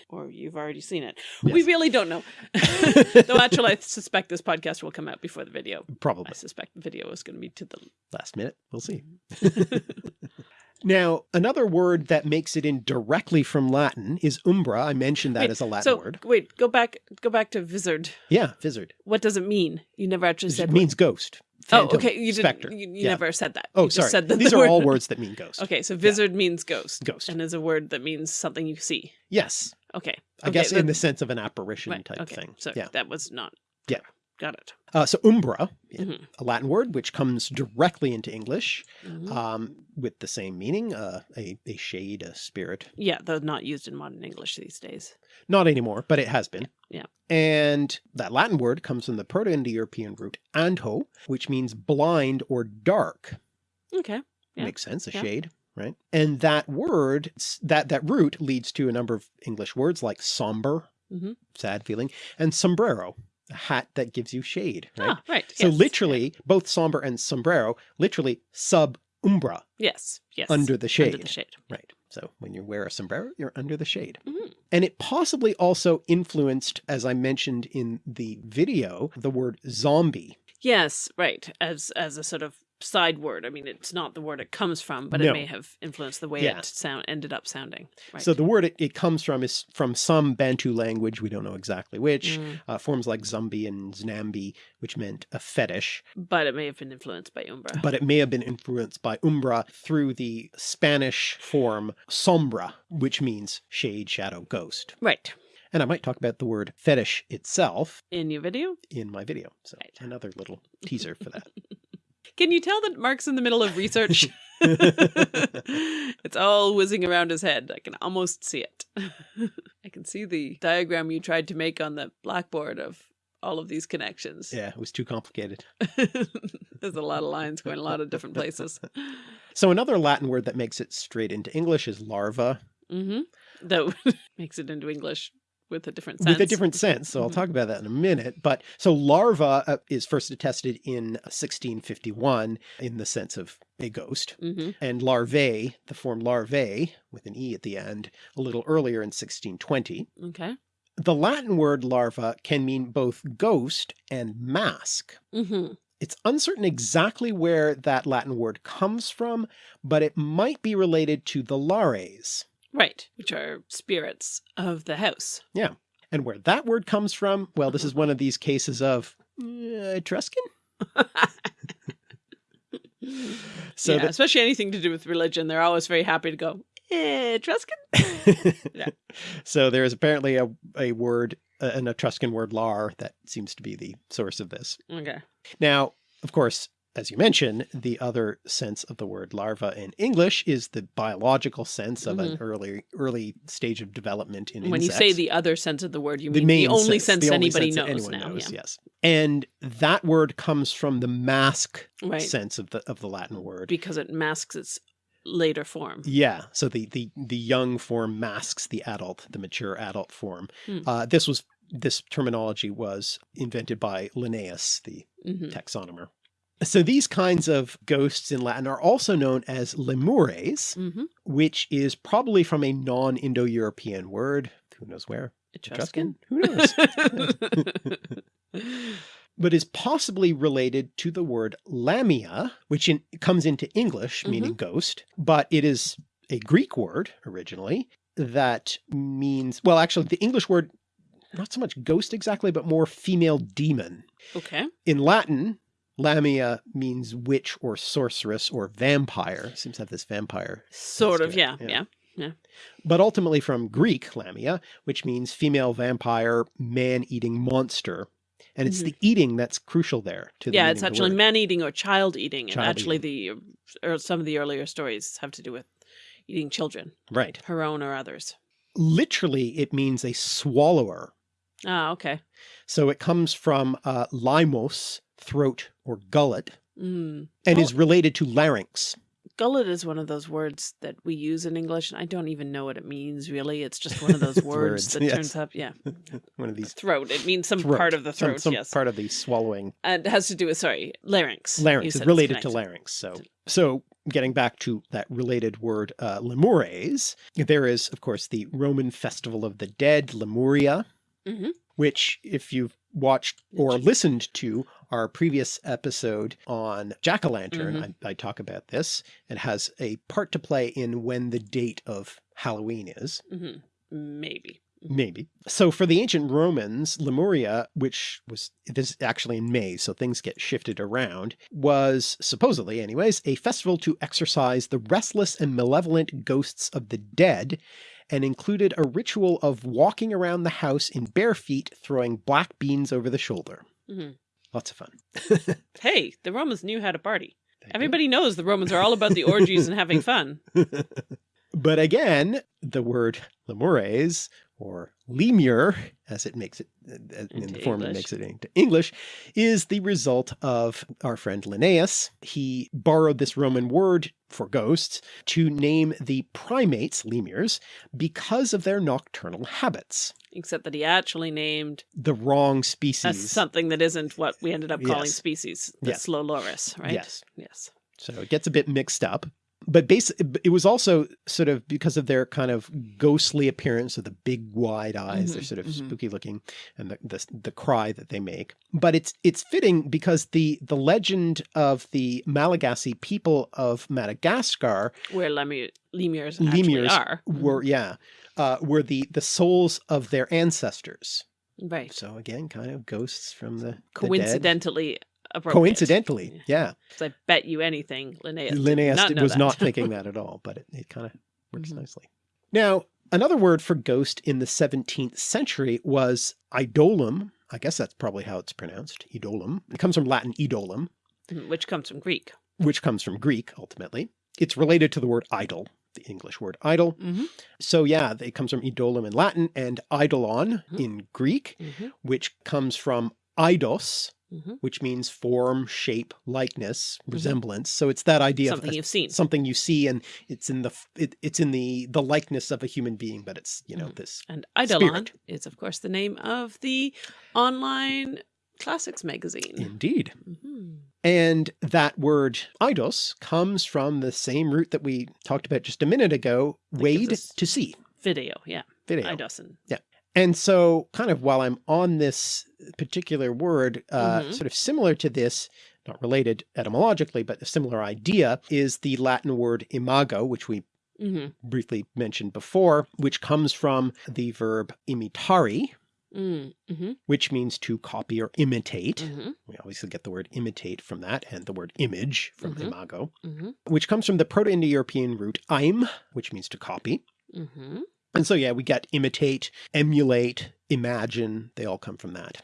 Or you've already seen it. Yes. We really don't know. Though actually, I suspect this podcast will come out before the video. Probably I suspect the video is going to be to the. last minute. We'll see. Mm-hmm. Now, another word that makes it in directly from Latin is umbra. I mentioned that Wait, as a Latin so word. wait, go back. Go back to vizard. Yeah, vizard. What does it mean? You never actually said It said. means ghost. Oh, okay. You specter. didn't. You, you Yeah. never said that. Oh, You just sorry. Said that These the are word- all words that mean ghost. Okay, so vizard means ghost. Ghost. And is a word that means something you see. Yes. Okay. I Okay, guess in the sense of an apparition Right. type okay. thing. So yeah. that was not. Yeah. Got it. Uh, so umbra, Mhm. a Latin word which comes directly into English Mhm. um, with the same meaning, uh, a, a shade, a spirit. yeah, though not used in modern English these days. Not anymore, but it has been. Yeah. And that Latin word comes from the Proto-Indo-European root anto, which means blind or dark. Okay. Yeah. Makes sense, a Yeah. shade, right? And that word, that, that root leads to a number of English words like somber, Mhm. sad feeling, and sombrero, hat that gives you shade, right? Ah, right. So yes. literally, both somber and sombrero, literally sub umbra, Yes. Yes. under the shade. Under the shade. Right. So when you wear a sombrero, you're under the shade. Mhm. And it possibly also influenced, as I mentioned in the video, the word zombie. Yes, right. As as a sort of side word. I mean, it's not the word it comes from, but No. it may have influenced the way Yeah. it sound ended up sounding. Right. So the word it, it comes from is from some Bantu language, we don't know exactly which, Mm, uh, forms like Zumbi and Nzambi, which meant a fetish, but it may have been influenced by Umbra. but it may have been influenced by Umbra through the Spanish form sombra, which means shade, shadow, ghost. right. And I might talk about the word fetish itself In your video, in my video. So Right. another little teaser for that. can you tell that Mark's in the middle of research? it's all whizzing around his head. I can almost see it. I can see the diagram you tried to make on the blackboard of all of these connections. yeah, it was too complicated. There's a lot of lines going a lot of different places. So another Latin word that makes it straight into English is larva hmm That makes it into English with a different sense. with a different sense. So I'll Mhm. talk about that in a minute. But so larva uh, is first attested in 1651 in the sense of a ghost. hmm And larvae, the form larvae with an E at the end, a little earlier in 1620. Okay. The Latin word larva can mean both ghost and mask. hmm It's uncertain exactly where that Latin word comes from, but it might be related to the lares. Right. Which are spirits of the house. Yeah. And where that word comes from, well, this is one of these cases of uh, Etruscan? So yeah, the- especially anything to do with religion. They're always very happy to go, eh, Etruscan? Yeah. So there is apparently a, a word, uh, an Etruscan word lar that seems to be the source of this. Okay. Now, of course, as you mentioned, the other sense of the word larva in English is the biological sense of an early early stage of development in Mm-hmm. When you say the other sense of the word, you The mean the, only sense, sense, the only anybody sense knows now. knows, yeah. yes. And that word comes from the mask Right. sense of the of the Latin word. Because it masks its later form. Yeah, so the the the young form masks the adult, the mature adult form. Hmm. Uh, this was this terminology was invented by Linnaeus, the hmm taxonomer. So these kinds of ghosts in Latin are also known as lemures, hmm which is probably from a non-Indo-European word. Who knows where? Etruscan. Who knows? but is possibly related to the word lamia, which in, comes into English meaning ghost, but it is a Greek word originally that means, well, actually the English word, not so much ghost exactly, but more female demon. okay. In Latin, lamia means witch or sorceress or vampire. Seems to have this vampire. Sort of. it, Yeah. yeah. Yeah. But ultimately from Greek lamia, which means female vampire, man-eating monster. And it's Mhm. the eating that's crucial there. To the Yeah. It's actually man eating or child eating. And Child actually, the or some of the earlier stories have to do with eating children, Right. her own or others. Literally, it means a swallower. Ah, okay. So it comes from uh, limos, throat or gullet, Mm. and Oh. is related to larynx. Gullet is one of those words that we use in English, and I don't even know what it means really. It's just one of those words, words, that yes. turns up. Yeah, One of these throat. It means some throat, part of the throat. some yes, part of the swallowing and it has to do with sorry larynx. Larynx. it's related to larynx. So, so getting back to that related word, uh, lemures, there is, of course, the Roman festival of the dead, Lemuria, Mhm. which if you've watched or listened to our previous episode on jack-o'-lantern, Mhm. I, I talk about this. It has a part to play in when the date of Halloween is. Mhm. Maybe. Maybe. So for the ancient Romans, Lemuria, which was this is actually in May, so things get shifted around, was supposedly anyways, a festival to exorcise the restless and malevolent ghosts of the dead and included a ritual of walking around the house in bare feet, throwing black beans over the shoulder. Mhm. Lots of fun. Hey, the Romans knew how to party. Do. Everybody knows the Romans are all about the orgies and having fun. But again, the word lemures or lemur, as it makes it uh, in Into the form English. makes it into English, is the result of our friend Linnaeus. He borrowed this Roman word for ghosts to name the primates, lemurs, because of their nocturnal habits. Except that he actually named The wrong species. something that isn't what we ended up calling Yes. species, the Yeah. slow loris, right? Yes. Yes. So it gets a bit mixed up. But basically, it was also sort of because of their kind of ghostly appearance of the big wide eyes. They're Mhm, sort of mhm. spooky looking, and the, the the cry that they make. But it's it's fitting because the the legend of the Malagasy people of Madagascar Where lemur, lemurs lemurs are. Mhm. were yeah uh, were the the souls of their ancestors. Right. So again, kind of ghosts from the the dead. Coincidentally yeah. Coincidentally, yeah. 'Cause I bet you anything, Linnaeus, Linnaeus not was that. not thinking that at all, but it, it kind of works Mhm. nicely. Now, another word for ghost in the 17th century was idolum. I guess that's probably how it's pronounced, idolum. It comes from Latin idolum, Mhm, Which comes from Greek. which comes from Greek ultimately. It's related to the word idol, the English word idol. Mm-hmm. So yeah, it comes from idolum in Latin and eidolon Mhm. in Greek, Mm-hmm. which comes from eidos, Mm-hmm. which means form, shape, likeness, resemblance. So it's that idea Something of a- you've seen. something you see and it's in the it, it's in the the likeness of a human being but it's you know Mhm. this And Eidolon Spirit. is, of course, the name of the online classics magazine. indeed hmm and that word eidos comes from the same root that we talked about just a minute ago wade to see Video, yeah. video Eidosin. And so kind of while i'm on this particular word uh Mhm. sort of similar to this not related etymologically but a similar idea is the latin word imago which we Mm-hmm. briefly mentioned before which comes from the verb imitari Mm-hmm. which means to copy or imitate. Mm-hmm. We obviously get the word imitate from that and the word image from Mhm. imago, Mm-hmm. which comes from the Proto-Indo-European root im, which means to copy. And so, yeah, we get imitate, emulate, imagine, they all come from that.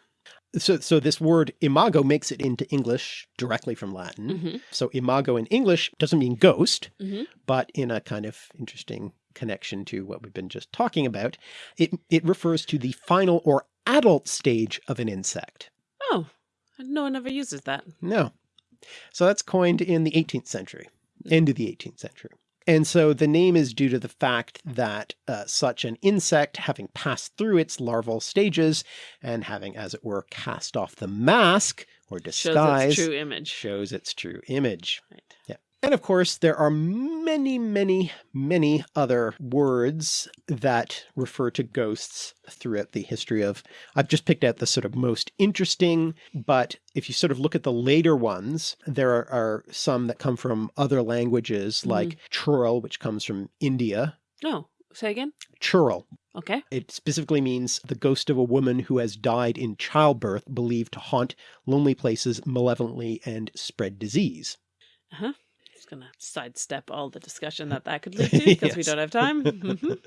So, so this word imago makes it into English directly from Latin. Mm-hmm. So imago in English doesn't mean ghost, Mm-hmm. but in a kind of interesting connection to what we've been just talking about, it, it refers to the final or adult stage of an insect. Oh, no one ever uses that. No. So that's coined in the 18th century, end of the 18th century. And so the name is due to the fact that uh, such an insect having passed through its larval stages and having, as it were, cast off the mask or disguise, Shows its true image. shows its true image. Right. And of course, there are many, many, many other words that refer to ghosts throughout the history of. I've just picked out the sort of most interesting, but if you sort of look at the later ones, there are, are some that come from other languages like Churel, which comes from India. Oh, say again? Churel. Okay. It specifically means the ghost of a woman who has died in childbirth, believed to haunt lonely places malevolently and spread disease. Uh-huh. Just gonna sidestep all the discussion that that could lead to because we don't have time. Mhm.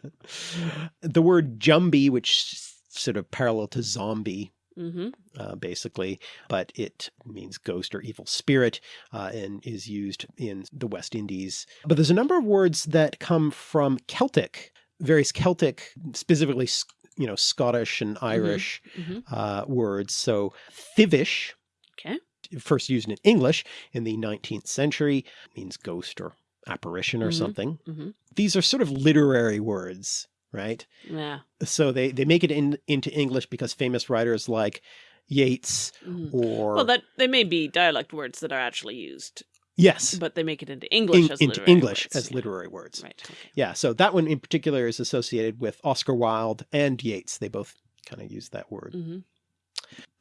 the word Jumbi, which sort of parallel to zombie, Mhm. uh, basically, but it means ghost or evil spirit uh, and is used in the West Indies. But there's a number of words that come from Celtic, various Celtic, specifically, you know, Scottish and Irish Mhm. uh, words. So thivish, Okay. First used in English in the 19th century, means ghost or apparition or Mhm. something. Mhm. These are sort of literary words, right? Yeah. So they, they make it in, into English because famous writers like Yeats Mhm. or Well, that they may be dialect words that are actually used, yes, but they make it into English in- as into literary English words. as Yeah. literary words. Right. Okay. Yeah, so that one in particular is associated with Oscar Wilde and Yeats. They both kind of use that word. hmm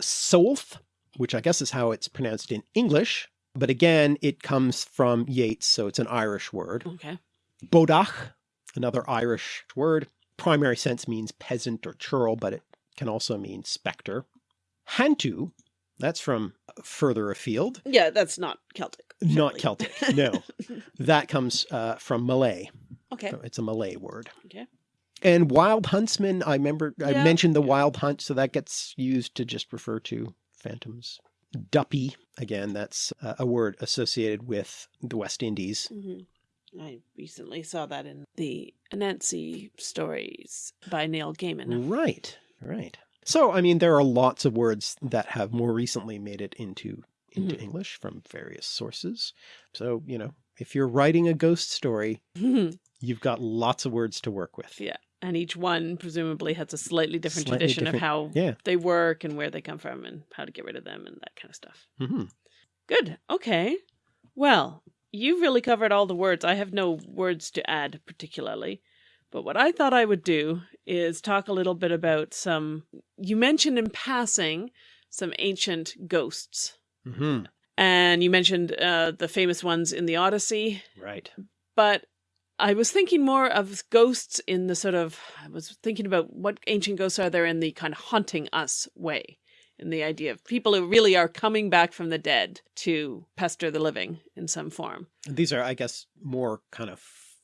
Sowlth, which I guess is how it's pronounced in English, but again, it comes from Yeats, so it's an Irish word. Okay. Bodach, another Irish word. Primary sense means peasant or churl, but it can also mean spectre. Hantu, that's from further afield. Yeah, that's not Celtic. Not. Celtic, no. That comes uh, from Malay. okay. It's a Malay word. Okay. And wild huntsman, I remember I mentioned the wild hunt, so that gets used to just refer to phantoms. Duppy, again, that's uh, a word associated with the West Indies. hmm I recently saw that in the Anansi stories by Neil Gaiman. Right, right. So, I mean, there are lots of words that have more recently made it into into Mhm. English from various sources. So, you know, if you're writing a ghost story, you've got lots of words to work with. Yeah. And each one presumably has a slightly different Slightly tradition different- of how Yeah. they work and where they come from and how to get rid of them and that kind of stuff. hmm Good. Okay. Well, you've really covered all the words. I have no words to add particularly. But what I thought I would do is talk a little bit about some. You mentioned in passing some ancient ghosts. hmm And you mentioned uh, the famous ones in the Odyssey. Right. But I was thinking more of ghosts in the sort of. I was thinking about what ancient ghosts are there in the kind of haunting us way. In the idea of people who really are coming back from the dead to pester the living in some form. These are, I guess, more kind of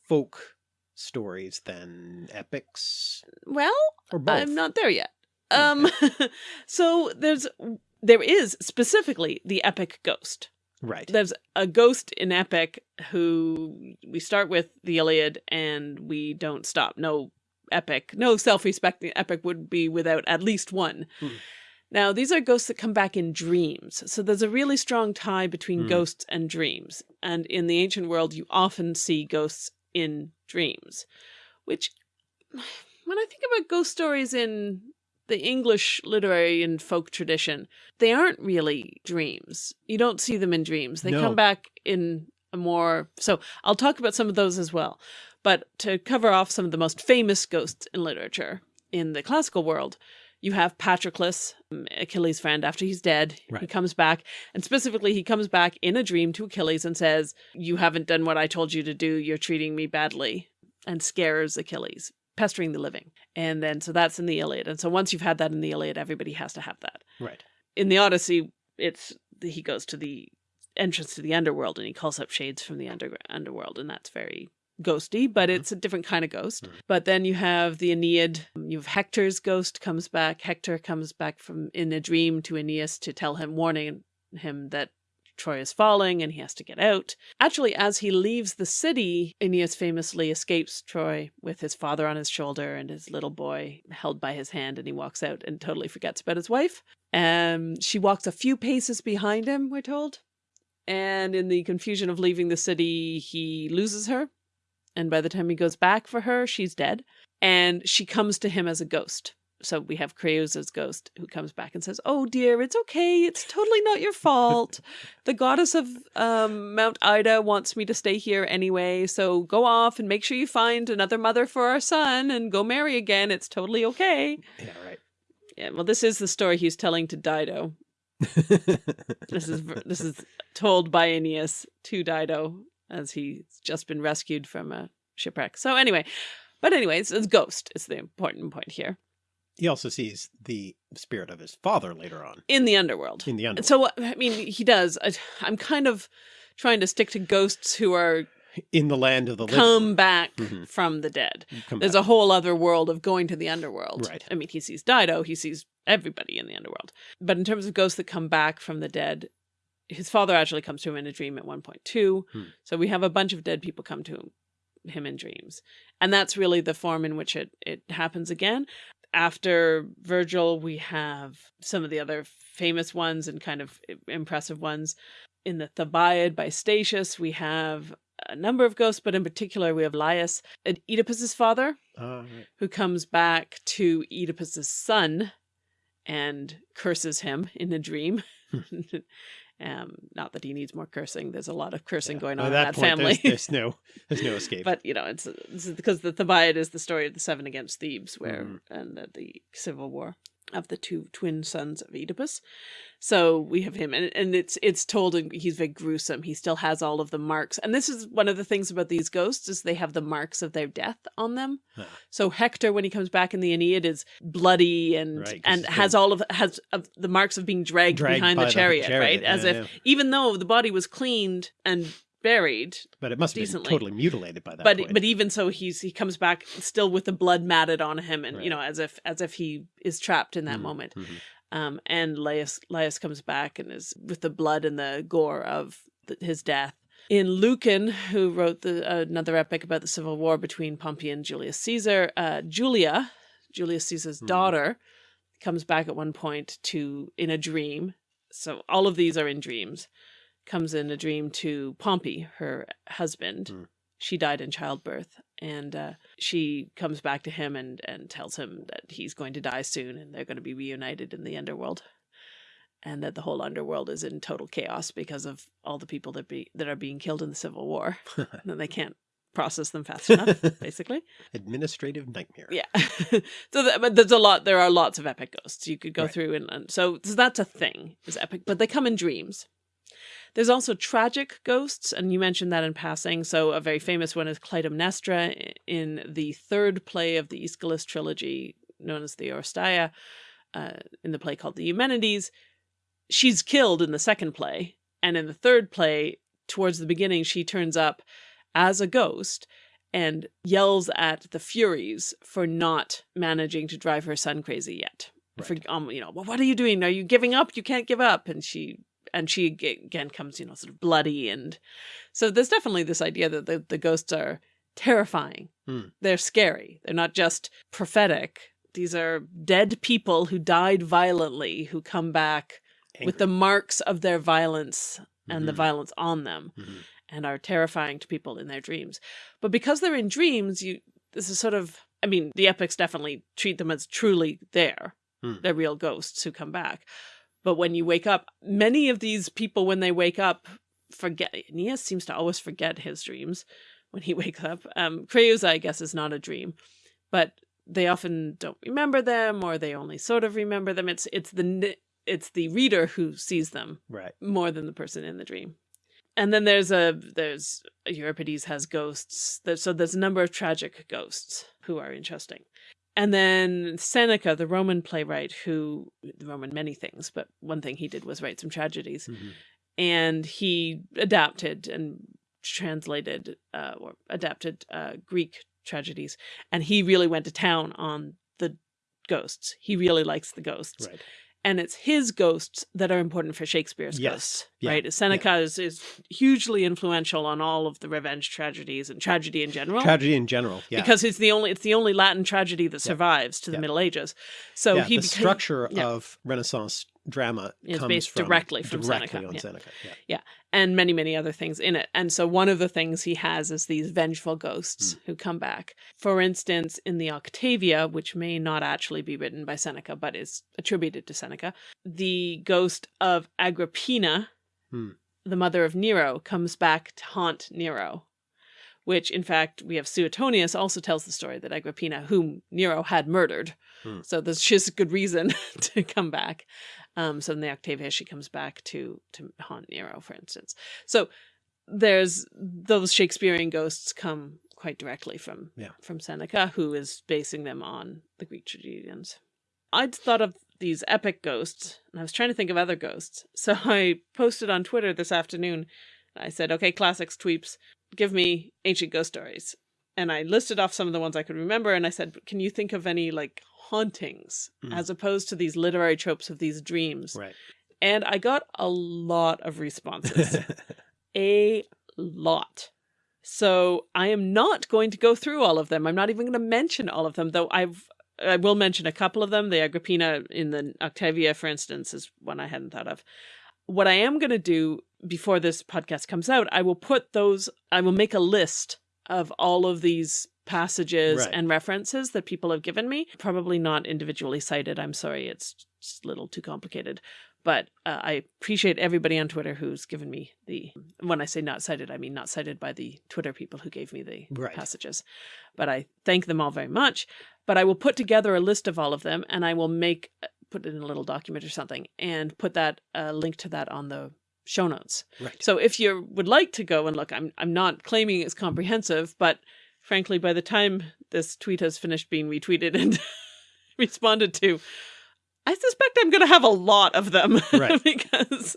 folk stories than epics Well, or both. I'm not there yet. Um, so there's there is specifically the epic ghost. Right. There's a ghost in epic who we start with the Iliad and we don't stop. No epic, no self-respecting epic would be without at least one. Hmm. Now, these are ghosts that come back in dreams. So there's a really strong tie between Hmm. ghosts and dreams. And in the ancient world, you often see ghosts in dreams, which when I think about ghost stories in the English literary and folk tradition, they aren't really dreams. You don't see them in dreams. They No. come back in a more. So I'll talk about some of those as well. But to cover off some of the most famous ghosts in literature in the classical world, you have Patroclus, um, Achilles' friend, after he's dead. He comes back, and specifically, he comes back in a dream to Achilles and says, You haven't done what I told you to do. You're treating me badly, and scares Achilles, pestering the living. And then, so that's in the Iliad. And so once you've had that in the Iliad, everybody has to have that. Right. In the Odyssey, it's he goes to the entrance to the underworld and he calls up shades from the under, underworld, and that's very ghosty, but Mhm. it's a different kind of ghost. Mhm. But then you have the Aeneid. You have Hector's ghost comes back. Hector comes back from in a dream to Aeneas to tell him, warning him that Troy is falling and he has to get out. Actually, as he leaves the city, Aeneas famously escapes Troy with his father on his shoulder and his little boy held by his hand, and he walks out and totally forgets about his wife. Um, she walks a few paces behind him, we're told. And in the confusion of leaving the city, he loses her. And by the time he goes back for her, she's dead. And she comes to him as a ghost. So we have Creusa's ghost who comes back and says, Oh dear, it's okay. It's totally not your fault. the goddess of um, Mount Ida wants me to stay here anyway. So go off and make sure you find another mother for our son and go marry again. It's totally okay. Yeah. Right. Yeah, well, this is the story he's telling to Dido. This is this is told by Aeneas to Dido as he's just been rescued from a shipwreck. So anyway, but anyways, it's ghost is the important point here he also sees the spirit of his father later on in the underworld. in the underworld. So I mean, he does. I, I'm kind of trying to stick to ghosts who are in the land of the living. come back Mhm. from the dead. Come There's back. a whole other world of going to the underworld. Right. I mean, he sees Dido, he sees everybody in the underworld. But in terms of ghosts that come back from the dead, his father actually comes to him in a dream at one point too. Hmm. So we have a bunch of dead people come to him, him in dreams. And that's really the form in which it, it happens again. After Virgil, we have some of the other famous ones and kind of impressive ones. In the Thebaid by Statius, we have a number of ghosts, but in particular, we have Laius, Oedipus's father, Ah, right. who comes back to Oedipus's son and curses him in a dream. um, not that he needs more cursing. There's a lot of cursing Yeah. going on in that point, family. There's, there's no, there's no escape. but you know, it's, it's because the Thebaid is the story of the seven against Thebes, where Mhm. and the, the civil war of the two twin sons of Oedipus. So we have him, and and it's it's told, and he's very gruesome. He still has all of the marks, and this is one of the things about these ghosts is they have the marks of their death on them. Ah. So Hector, when he comes back in the Aeneid, is bloody and Right, and has all of has of the marks of being dragged, Dragged behind by the chariot, right? As yeah, if yeah. even though the body was cleaned and buried, But it must have decently. been totally mutilated by that but point. but even so he's he comes back still with the blood matted on him and Right. you know as if as if he is trapped in that Mhm, moment mhm. um and Laius Laius comes back and is with the blood and the gore of the, his death in Lucan who wrote the another epic about the civil war between Pompey and Julius Caesar uh Julia Julius Caesar's Mhm. daughter comes back at one point to in a dream. So all of these are in dreams. Comes in a dream to Pompey, her husband. Hmm. She died in childbirth, and uh, she comes back to him and and tells him that he's going to die soon, and they're going to be reunited in the underworld, and that the whole underworld is in total chaos because of all the people that be that are being killed in the Civil War, and they can't process them fast enough, basically. Administrative nightmare. Yeah. so that, but there's a lot, there are lots of epic ghosts you could go Right. through. And, and so, so that's a thing is epic, but they come in dreams. There's also tragic ghosts. And you mentioned that in passing. So a very famous one is Clytemnestra in the third play of the Aeschylus trilogy known as the Oresteia, uh, in the play called the Eumenides. She's killed in the second play. And in the third play, towards the beginning, she turns up as a ghost and yells at the Furies for not managing to drive her son crazy yet. For um, you know, well, what are you doing? Are you giving up? You can't give up. And she and she again comes, you know, sort of bloody and so there's definitely this idea that the, the ghosts are terrifying. Hmm. They're scary. They're not just prophetic. These are dead people who died violently who come back with the marks of their violence and the Mhm. violence on them Mhm. and are terrifying to people in their dreams. But because they're in dreams, you this is sort of I mean, the epics definitely treat them as truly there. Hmm. They're real ghosts who come back. But when you wake up, many of these people when they wake up forget Aeneas seems to always forget his dreams when he wakes up. Um Creusa, I guess, is not a dream. But they often don't remember them or they only sort of remember them. It's it's the it's the reader who sees them Right. more than the person in the dream. And then there's a there's Euripides has ghosts. There's, so there's a number of tragic ghosts who are interesting. And then Seneca, the Roman playwright, who the Roman many things, but one thing he did was write some tragedies, Mhm. and he adapted and translated uh, or adapted uh, Greek tragedies, and he really went to town on the ghosts. He really likes the ghosts Right. And it's his ghosts that are important for Shakespeare's Yes. ghosts, Yeah. right? Seneca is, is hugely influential on all of the revenge tragedies and tragedy in general. Tragedy in general. Yeah. Because it's the only it's the only Latin tragedy that Yeah. survives to the Yeah. Middle Ages. So yeah, he the structure yeah. of Renaissance drama Is comes based from, directly from directly Seneca, on yeah. Seneca. Yeah. and many many other things in it. And so one of the things he has is these vengeful ghosts who come back. For instance, in the Octavia, which may not actually be written by Seneca but is attributed to Seneca, the ghost of Agrippina, Hmm. the mother of Nero, comes back to haunt Nero. Which, in fact, we have Suetonius also tells the story that Agrippina, whom Nero had murdered, Hmm. so there's just a good reason to come back. Um, so in the Octavia, she comes back to to haunt Nero, for instance. So there's those Shakespearean ghosts come quite directly from Yeah. from Seneca, who is basing them on the Greek tragedians. I'd thought of these epic ghosts, and I was trying to think of other ghosts. So I posted on Twitter this afternoon. I said, "Okay, classics tweeps, give me ancient ghost stories." And I listed off some of the ones I could remember, and I said, "Can you think of any like hauntings Mhm. as opposed to these literary tropes of these dreams?" Right. And I got a lot of responses a lot. So I am not going to go through all of them. I'm not even going to mention all of them, though I've I will mention a couple of them. The Agrippina in the Octavia, for instance, is one I hadn't thought of. What I am going to do before this podcast comes out, I will put those, I will make a list of all of these passages Right. and references that people have given me. Probably not individually cited. I'm sorry, it's just a little too complicated. But uh, I appreciate everybody on Twitter who's given me the. When I say not cited, I mean not cited by the Twitter people who gave me the Right. passages. But I thank them all very much. But I will put together a list of all of them, and I will make put it in a little document or something, and put that uh, link to that on the show notes. right. So if you would like to go and look, I'm I'm not claiming it's comprehensive, but frankly, by the time this tweet has finished being retweeted and responded to, I suspect I'm going to have a lot of them Right. because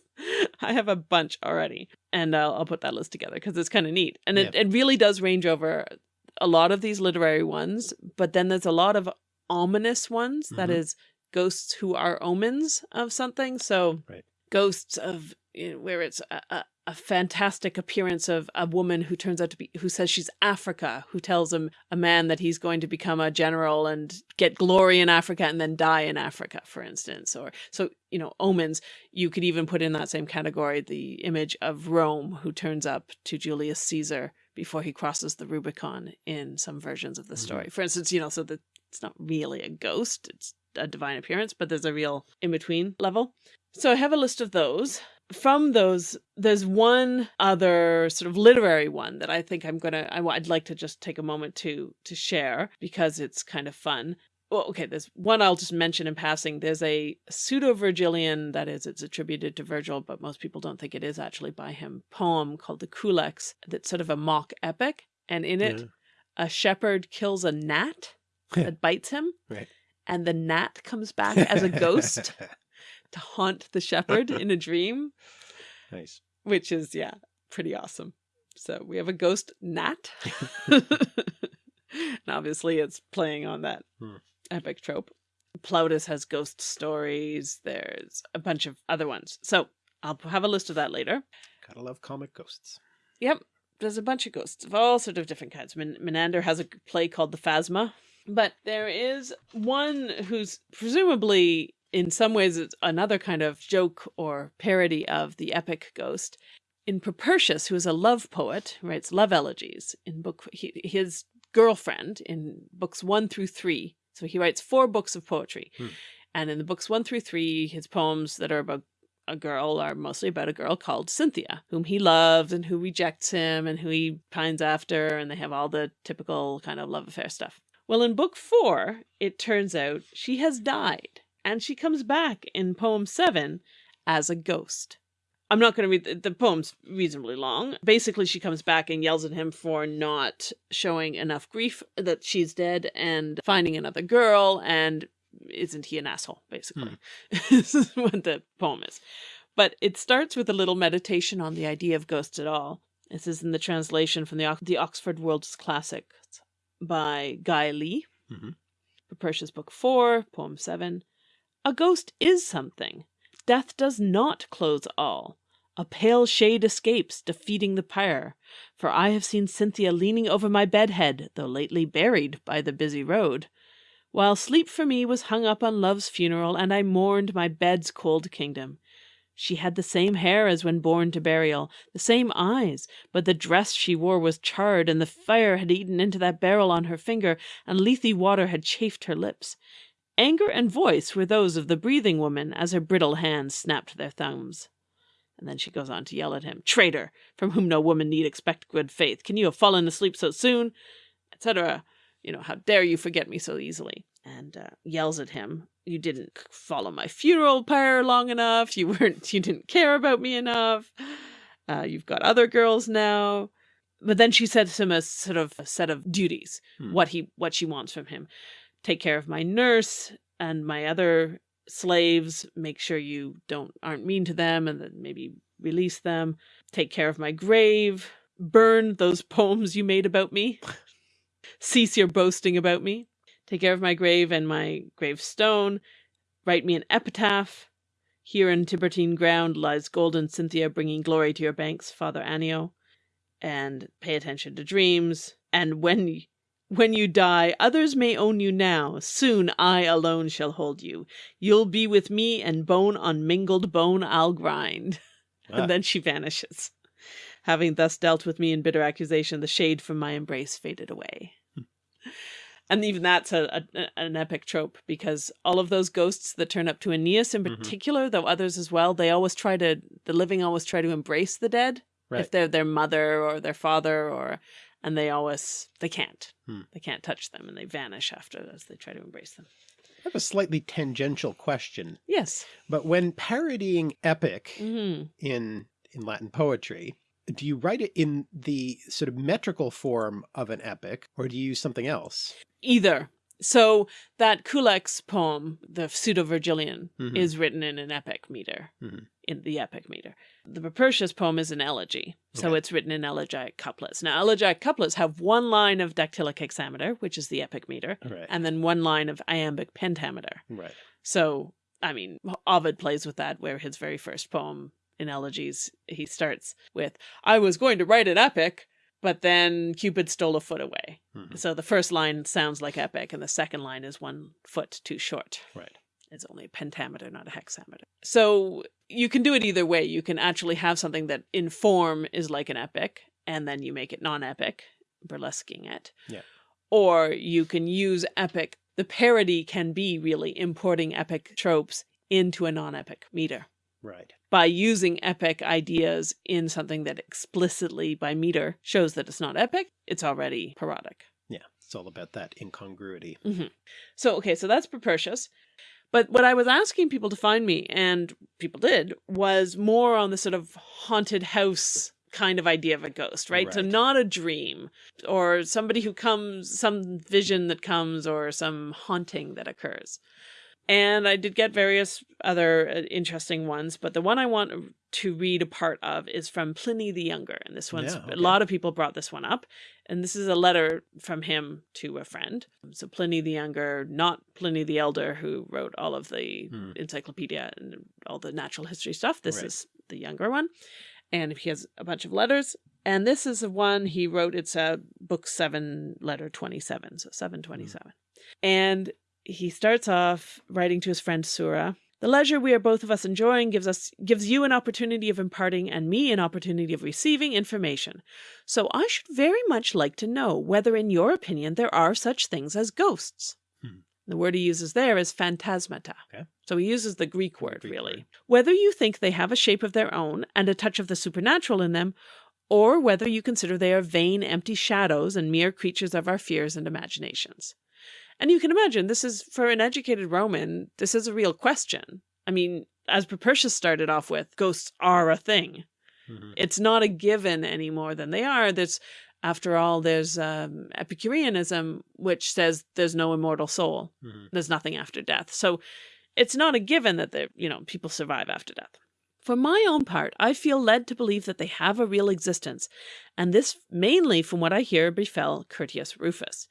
I have a bunch already, and I'll, I'll put that list together because it's kind of neat, and it, it really does range over a lot of these literary ones, but then there's a lot of ominous ones that Mhm. is ghosts who are omens of something. So Right. ghosts of where it's a, a, a fantastic appearance of a woman who turns out to be who says she's Africa, who tells him a man that he's going to become a general and get glory in Africa and then die in Africa, for instance. Or so you know, omens. You could even put in that same category the image of Rome, who turns up to Julius Caesar before he crosses the Rubicon in some versions of the Mhm. story. For instance, you know, so that it's not really a ghost; it's a divine appearance, but there's a real in between level. So I have a list of those from those, there's one other sort of literary one that I think I'm gonna, I, would like to just take a moment to to share because it's kind of fun. Well, okay, there's one I'll just mention in passing. There's a pseudo-Virgilian, that is, it's attributed to Virgil, but most people don't think it is actually by him, poem called the Culex that's sort of a mock epic. And in it, Yeah. a shepherd kills a gnat that bites him. Right. And the gnat comes back as a ghost to haunt the shepherd in a dream. Nice. which is yeah pretty awesome. So we have a ghost gnat. And obviously it's playing on that Hmm. epic trope. Plautus has ghost stories. There's a bunch of other ones. So i'll have a list of that later. Gotta love comic ghosts. Yep, there's a bunch of ghosts of all sort of different kinds. Min- Menander has a play called The Phasma, but there is one who's presumably, in some ways, it's another kind of joke or parody of the epic ghost. In Propertius, who is a love poet, writes love elegies. In book, he, his girlfriend in books one through three. So he writes four books of poetry, Hmm. and in the books one through three, his poems that are about a girl are mostly about a girl called Cynthia, whom he loves and who rejects him and who he pines after, and they have all the typical kind of love affair stuff. Well, in book four, it turns out she has died, and she comes back in poem seven as a ghost. I'm not going to read the, the poem's reasonably long. Basically, she comes back and yells at him for not showing enough grief that she's dead and finding another girl and isn't he an asshole basically this is what the poem is but it starts with a little meditation on the idea of ghosts at all this is in the translation from the, Ox- the oxford world's classics by guy lee Mhm. Propertius book 4 poem 7 a ghost is something death does not close all a pale shade escapes defeating the pyre for i have seen cynthia leaning over my bedhead though lately buried by the busy road while sleep for me was hung up on love's funeral, and I mourned my bed's cold kingdom. She had the same hair as when born to burial, the same eyes, but the dress she wore was charred, and the fire had eaten into that beryl on her finger, and lethe water had chafed her lips. Anger and voice were those of the breathing woman as her brittle hands snapped their thumbs. And then she goes on to yell at him, Traitor, from whom no woman need expect good faith. Can you have fallen asleep so soon? Etc you know, how dare you forget me so easily? And uh, yells at him, you didn't follow my funeral pyre long enough. You weren't, you didn't care about me enough. Uh, you've got other girls now. But then she sets him a sort of a set of duties, Hmm. what he, what she wants from him. Take care of my nurse and my other slaves. Make sure you don't aren't mean to them, and then maybe release them. Take care of my grave. Burn those poems you made about me. Cease your boasting about me. Take care of my grave and my gravestone. Write me an epitaph. Here in Tiburtine ground lies golden Cynthia bringing glory to your banks, Father Anio. And pay attention to dreams. And when when you die, others may own you now. Soon I alone shall hold you. You'll be with me, and bone on mingled bone I'll grind. Ah, And then she vanishes. Having thus dealt with me in bitter accusation, the shade from my embrace faded away. And even that's a, a an epic trope because all of those ghosts that turn up to Aeneas in Mhm. particular, though others as well, they always try to the living always try to embrace the dead right. if they're their mother or their father or and they always they can't Hmm. they can't touch them and they vanish after as they try to embrace them. I have a slightly tangential question, Yes. but when parodying epic hmm in in Latin poetry, do you write it in the sort of metrical form of an epic, or do you use something else? Either. So that Culex poem, the Pseudo-Virgilian, Mhm. is written in an epic meter, Mhm. In the epic meter. The Propertius poem is an elegy, so Okay. it's written in elegiac couplets. Now, elegiac couplets have one line of dactylic hexameter, which is the epic meter, Right. and then one line of iambic pentameter. right. So, I mean, Ovid plays with that, where his very first poem in elegies, he starts with, I was going to write an epic, but then Cupid stole a foot away. Mhm. So the first line sounds like epic, and the second line is one foot too short. Right. It's only a pentameter, not a hexameter. So you can do it either way. You can actually have something that in form is like an epic, and then you make it non-epic, burlesquing it. Yeah. Or you can use epic. The parody can be really importing epic tropes into a non-epic meter Right. by using epic ideas in something that explicitly by meter shows that it's not epic, it's already parodic. Yeah. It's all about that incongruity. Mm-hmm. So, okay, so that's Propertius. But what I was asking people to find me, and people did, was more on the sort of haunted house kind of idea of a ghost, right? So not a dream or somebody who comes, some vision that comes or some haunting that occurs. And I did get various other uh, interesting ones, but the one I want to read a part of is from Pliny the Younger. And this one's, Yeah, a lot of people brought this one up. And this is a letter from him to a friend. So Pliny the Younger, not Pliny the Elder, who wrote all of the Hmm. encyclopedia and all the natural history stuff. This Right. is the younger one. And he has a bunch of letters. And this is the one he wrote. It's a book seven, letter 27. So 727. And he starts off writing to his friend Sura. The leisure we are both of us enjoying gives us gives you an opportunity of imparting and me an opportunity of receiving information. So I should very much like to know whether in your opinion there are such things as ghosts. Hmm. The word he uses there is phantasmata. Okay. So he uses the Greek word Greek really. word. Whether you think they have a shape of their own and a touch of the supernatural in them, or whether you consider they are vain, empty shadows and mere creatures of our fears and imaginations. And you can imagine this is for an educated Roman, this is a real question. I mean, as Propertius started off with, ghosts are a thing. Mhm. It's not a given any more than they are. There's, after all, there's um, Epicureanism, which says there's no immortal soul. Mhm. There's nothing after death. So it's not a given that they you know, people survive after death. For my own part, I feel led to believe that they have a real existence, and this mainly from what I hear befell Curtius Rufus.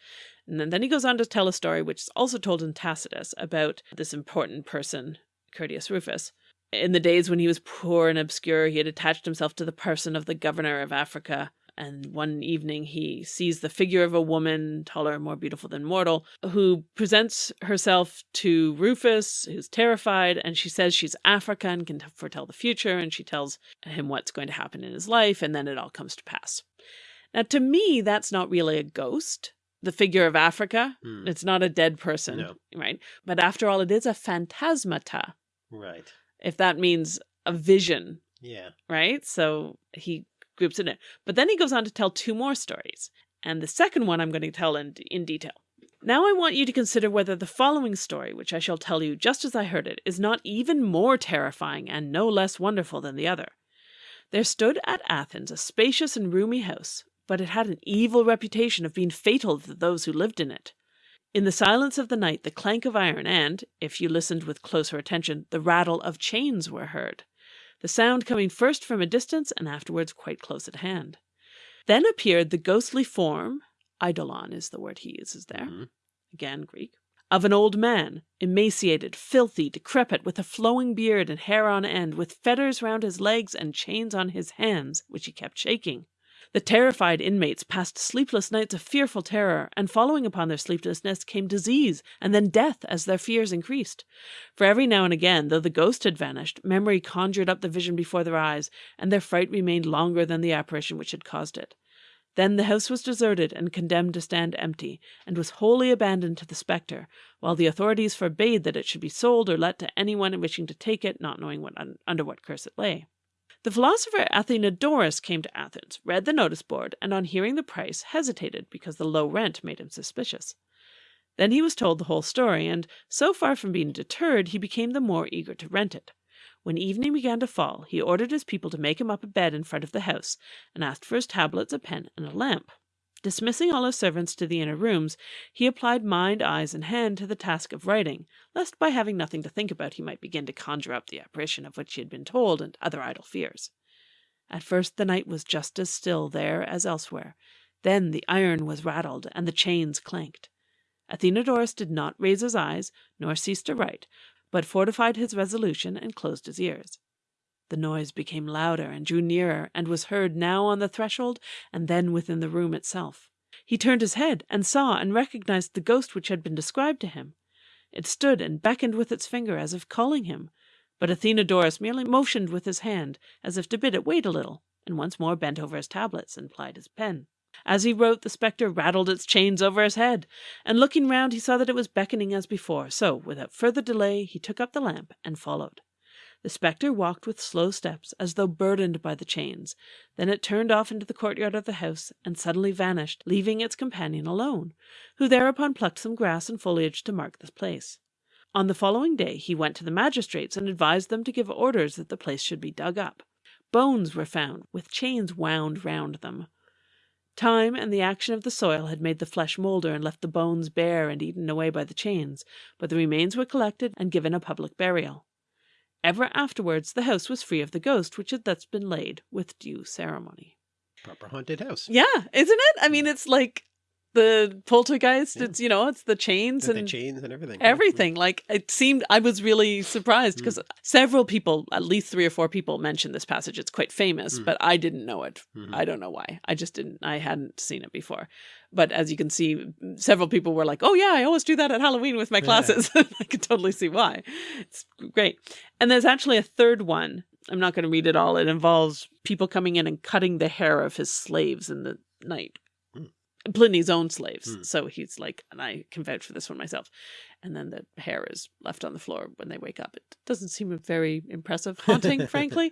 And then, then he goes on to tell a story, which is also told in Tacitus, about this important person, Curtius Rufus. In the days when he was poor and obscure, he had attached himself to the person of the governor of Africa. And one evening he sees the figure of a woman, taller and more beautiful than mortal, who presents herself to Rufus, who's terrified, and she says she's Africa and can foretell the future, and she tells him what's going to happen in his life, and then it all comes to pass. Now, to me, that's not really a ghost. The figure of Africa, Hmm. it's not a dead person, No. right? But after all, it is a phantasmata, Right. if that means a vision, Yeah. right? So he groups it in. But then he goes on to tell two more stories. And the second one I'm going to tell in, in detail. Now I want you to consider whether the following story, which I shall tell you just as I heard it, is not even more terrifying and no less wonderful than the other. There stood at Athens a spacious and roomy house, but it had an evil reputation of being fatal to those who lived in it. In the silence of the night, the clank of iron and, if you listened with closer attention, the rattle of chains were heard the sound coming first from a distance and afterwards quite close at hand. Then appeared the ghostly form, eidolon is the word he uses there, Mhm. again Greek, of an old man, emaciated, filthy, decrepit, with a flowing beard and hair on end, with fetters round his legs and chains on his hands, which he kept shaking. The terrified inmates passed sleepless nights of fearful terror, and following upon their sleeplessness came disease, and then death as their fears increased. For every now and again, though the ghost had vanished, memory conjured up the vision before their eyes, and their fright remained longer than the apparition which had caused it. Then the house was deserted and condemned to stand empty, and was wholly abandoned to the spectre, while the authorities forbade that it should be sold or let to anyone wishing to take it, not knowing what un- under what curse it lay. The philosopher Athenodorus came to Athens, read the notice board, and on hearing the price hesitated because the low rent made him suspicious. Then he was told the whole story, and so far from being deterred, he became the more eager to rent it. When evening began to fall, he ordered his people to make him up a bed in front of the house, and asked for his tablets, a pen, and a lamp. Dismissing all his servants to the inner rooms, he applied mind, eyes, and hand to the task of writing, lest by having nothing to think about he might begin to conjure up the apparition of which he had been told and other idle fears. At first the night was just as still there as elsewhere. Then the iron was rattled and the chains clanked. Athenodorus did not raise his eyes, nor cease to write, but fortified his resolution and closed his ears. The noise became louder and drew nearer, and was heard now on the threshold and then within the room itself. He turned his head and saw and recognized the ghost which had been described to him. It stood and beckoned with its finger as if calling him, but Athenodorus merely motioned with his hand as if to bid it wait a little, and once more bent over his tablets and plied his pen. As he wrote, the spectre rattled its chains over his head, and looking round he saw that it was beckoning as before, so without further delay he took up the lamp and followed. The spectre walked with slow steps, as though burdened by the chains. Then it turned off into the courtyard of the house and suddenly vanished, leaving its companion alone, who thereupon plucked some grass and foliage to mark the place. On the following day he went to the magistrates and advised them to give orders that the place should be dug up. Bones were found, with chains wound round them. Time and the action of the soil had made the flesh moulder and left the bones bare and eaten away by the chains, but the remains were collected and given a public burial. Ever afterwards the house was free of the ghost, which had thus been laid with due ceremony. Proper haunted house. Yeah, isn't it? I mean, it's like the poltergeist. Yeah. It's you know, it's the chains The, and the chains and everything. everything. Like it seemed, I was really surprised because several people, at least three or four people, mentioned this passage. It's quite famous, Mm. but I didn't know it. Mhm. I don't know why. I just didn't. I hadn't seen it before. But as you can see, several people were like, "Oh yeah, I always do that at Halloween with my Yeah. classes." I could totally see why. It's great. And there's actually a third one. I'm not going to read it all. It involves people coming in and cutting the hair of his slaves in the night. Pliny's own slaves. Mm. So he's like, and I can vouch for this one myself. And then the hair is left on the floor when they wake up. It doesn't seem a very impressive haunting, frankly.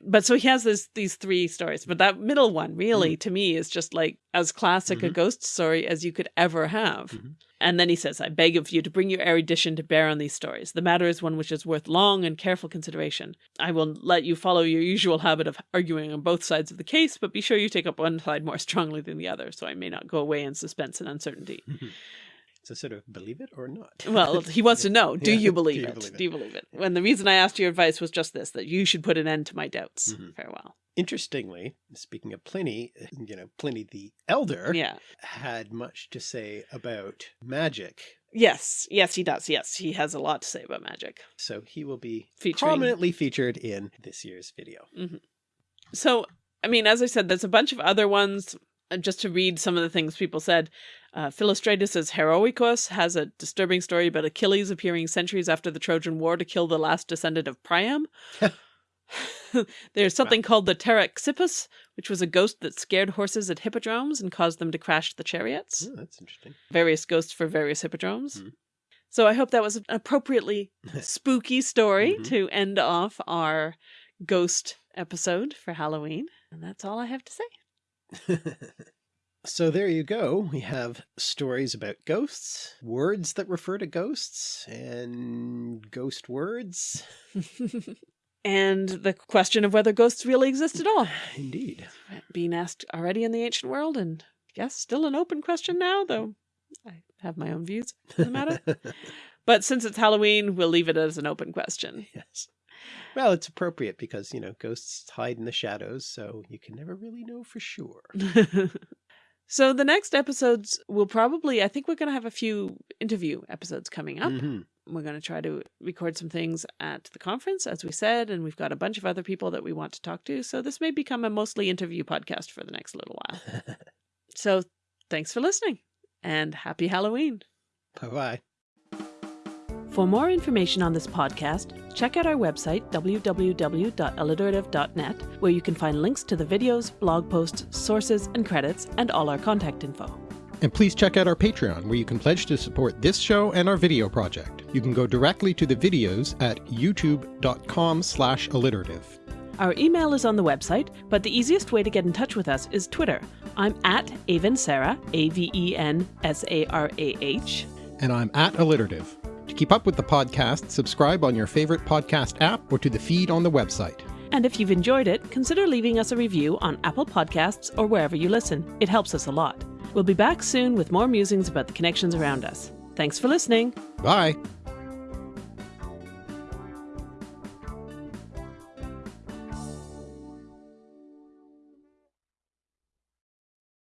But so he has this these three stories. But that middle one, really, to me, is just like as classic a Mhm. ghost story as you could ever have. Mhm. And then he says, I beg of you to bring your erudition to bear on these stories. The matter is one which is worth long and careful consideration. I will let you follow your usual habit of arguing on both sides of the case, but be sure you take up one side more strongly than the other, so I may not go away in suspense and uncertainty. So sort of believe it or not. Well, he wants to know, do Yeah. you believe Do you it? believe it? Do you believe it? When the reason I asked your advice was just this, that you should put an end to my doubts. Mhm. Farewell. Interestingly, speaking of Pliny, you know, Pliny the Elder Yeah. had much to say about magic. Yes. Yes, he does. Yes, he has a lot to say about magic. So he will be Featuring- prominently featured in this year's video. So, I mean, as I said, there's a bunch of other ones. Just to read some of the things people said, uh, Philostratus' Heroicus has a disturbing story about Achilles appearing centuries after the Trojan War to kill the last descendant of Priam. There's something called the Taraxippus, which was a ghost that scared horses at hippodromes and caused them to crash the chariots. Oh, that's interesting. Various ghosts for various hippodromes. Mhm. So I hope that was an appropriately spooky story Mhm. to end off our ghost episode for Halloween. And that's all I have to say. so there you go. We have stories about ghosts, words that refer to ghosts, and ghost words. and the question of whether ghosts really exist at all. Indeed. Being asked already in the ancient world, and yes, still an open question now, though I have my own views on the matter. but since it's Halloween, we'll leave it as an open question. yes. Well, it's appropriate because, you know, ghosts hide in the shadows, so you can never really know for sure. so the next episodes will probably, I think we're going to have a few interview episodes coming up. Mhm. We're going to try to record some things at the conference, as we said, and we've got a bunch of other people that we want to talk to. So this may become a mostly interview podcast for the next little while. so thanks for listening and happy Halloween. Bye-bye. For more information on this podcast, check out our website, www.alliterative.net, where you can find links to the videos, blog posts, sources, and credits, and all our contact info. And please check out our Patreon, where you can pledge to support this show and our video project. You can go directly to the videos at youtube.com slash alliterative. Our email is on the website, but the easiest way to get in touch with us is Twitter. I'm at Aven Sarah, A V E N S A R A H. And I'm at alliterative. To keep up with the podcast, subscribe on your favorite podcast app or to the feed on the website. And if you've enjoyed it, consider leaving us a review on Apple Podcasts or wherever you listen. It helps us a lot. We'll be back soon with more musings about the connections around us. Thanks for listening. Bye!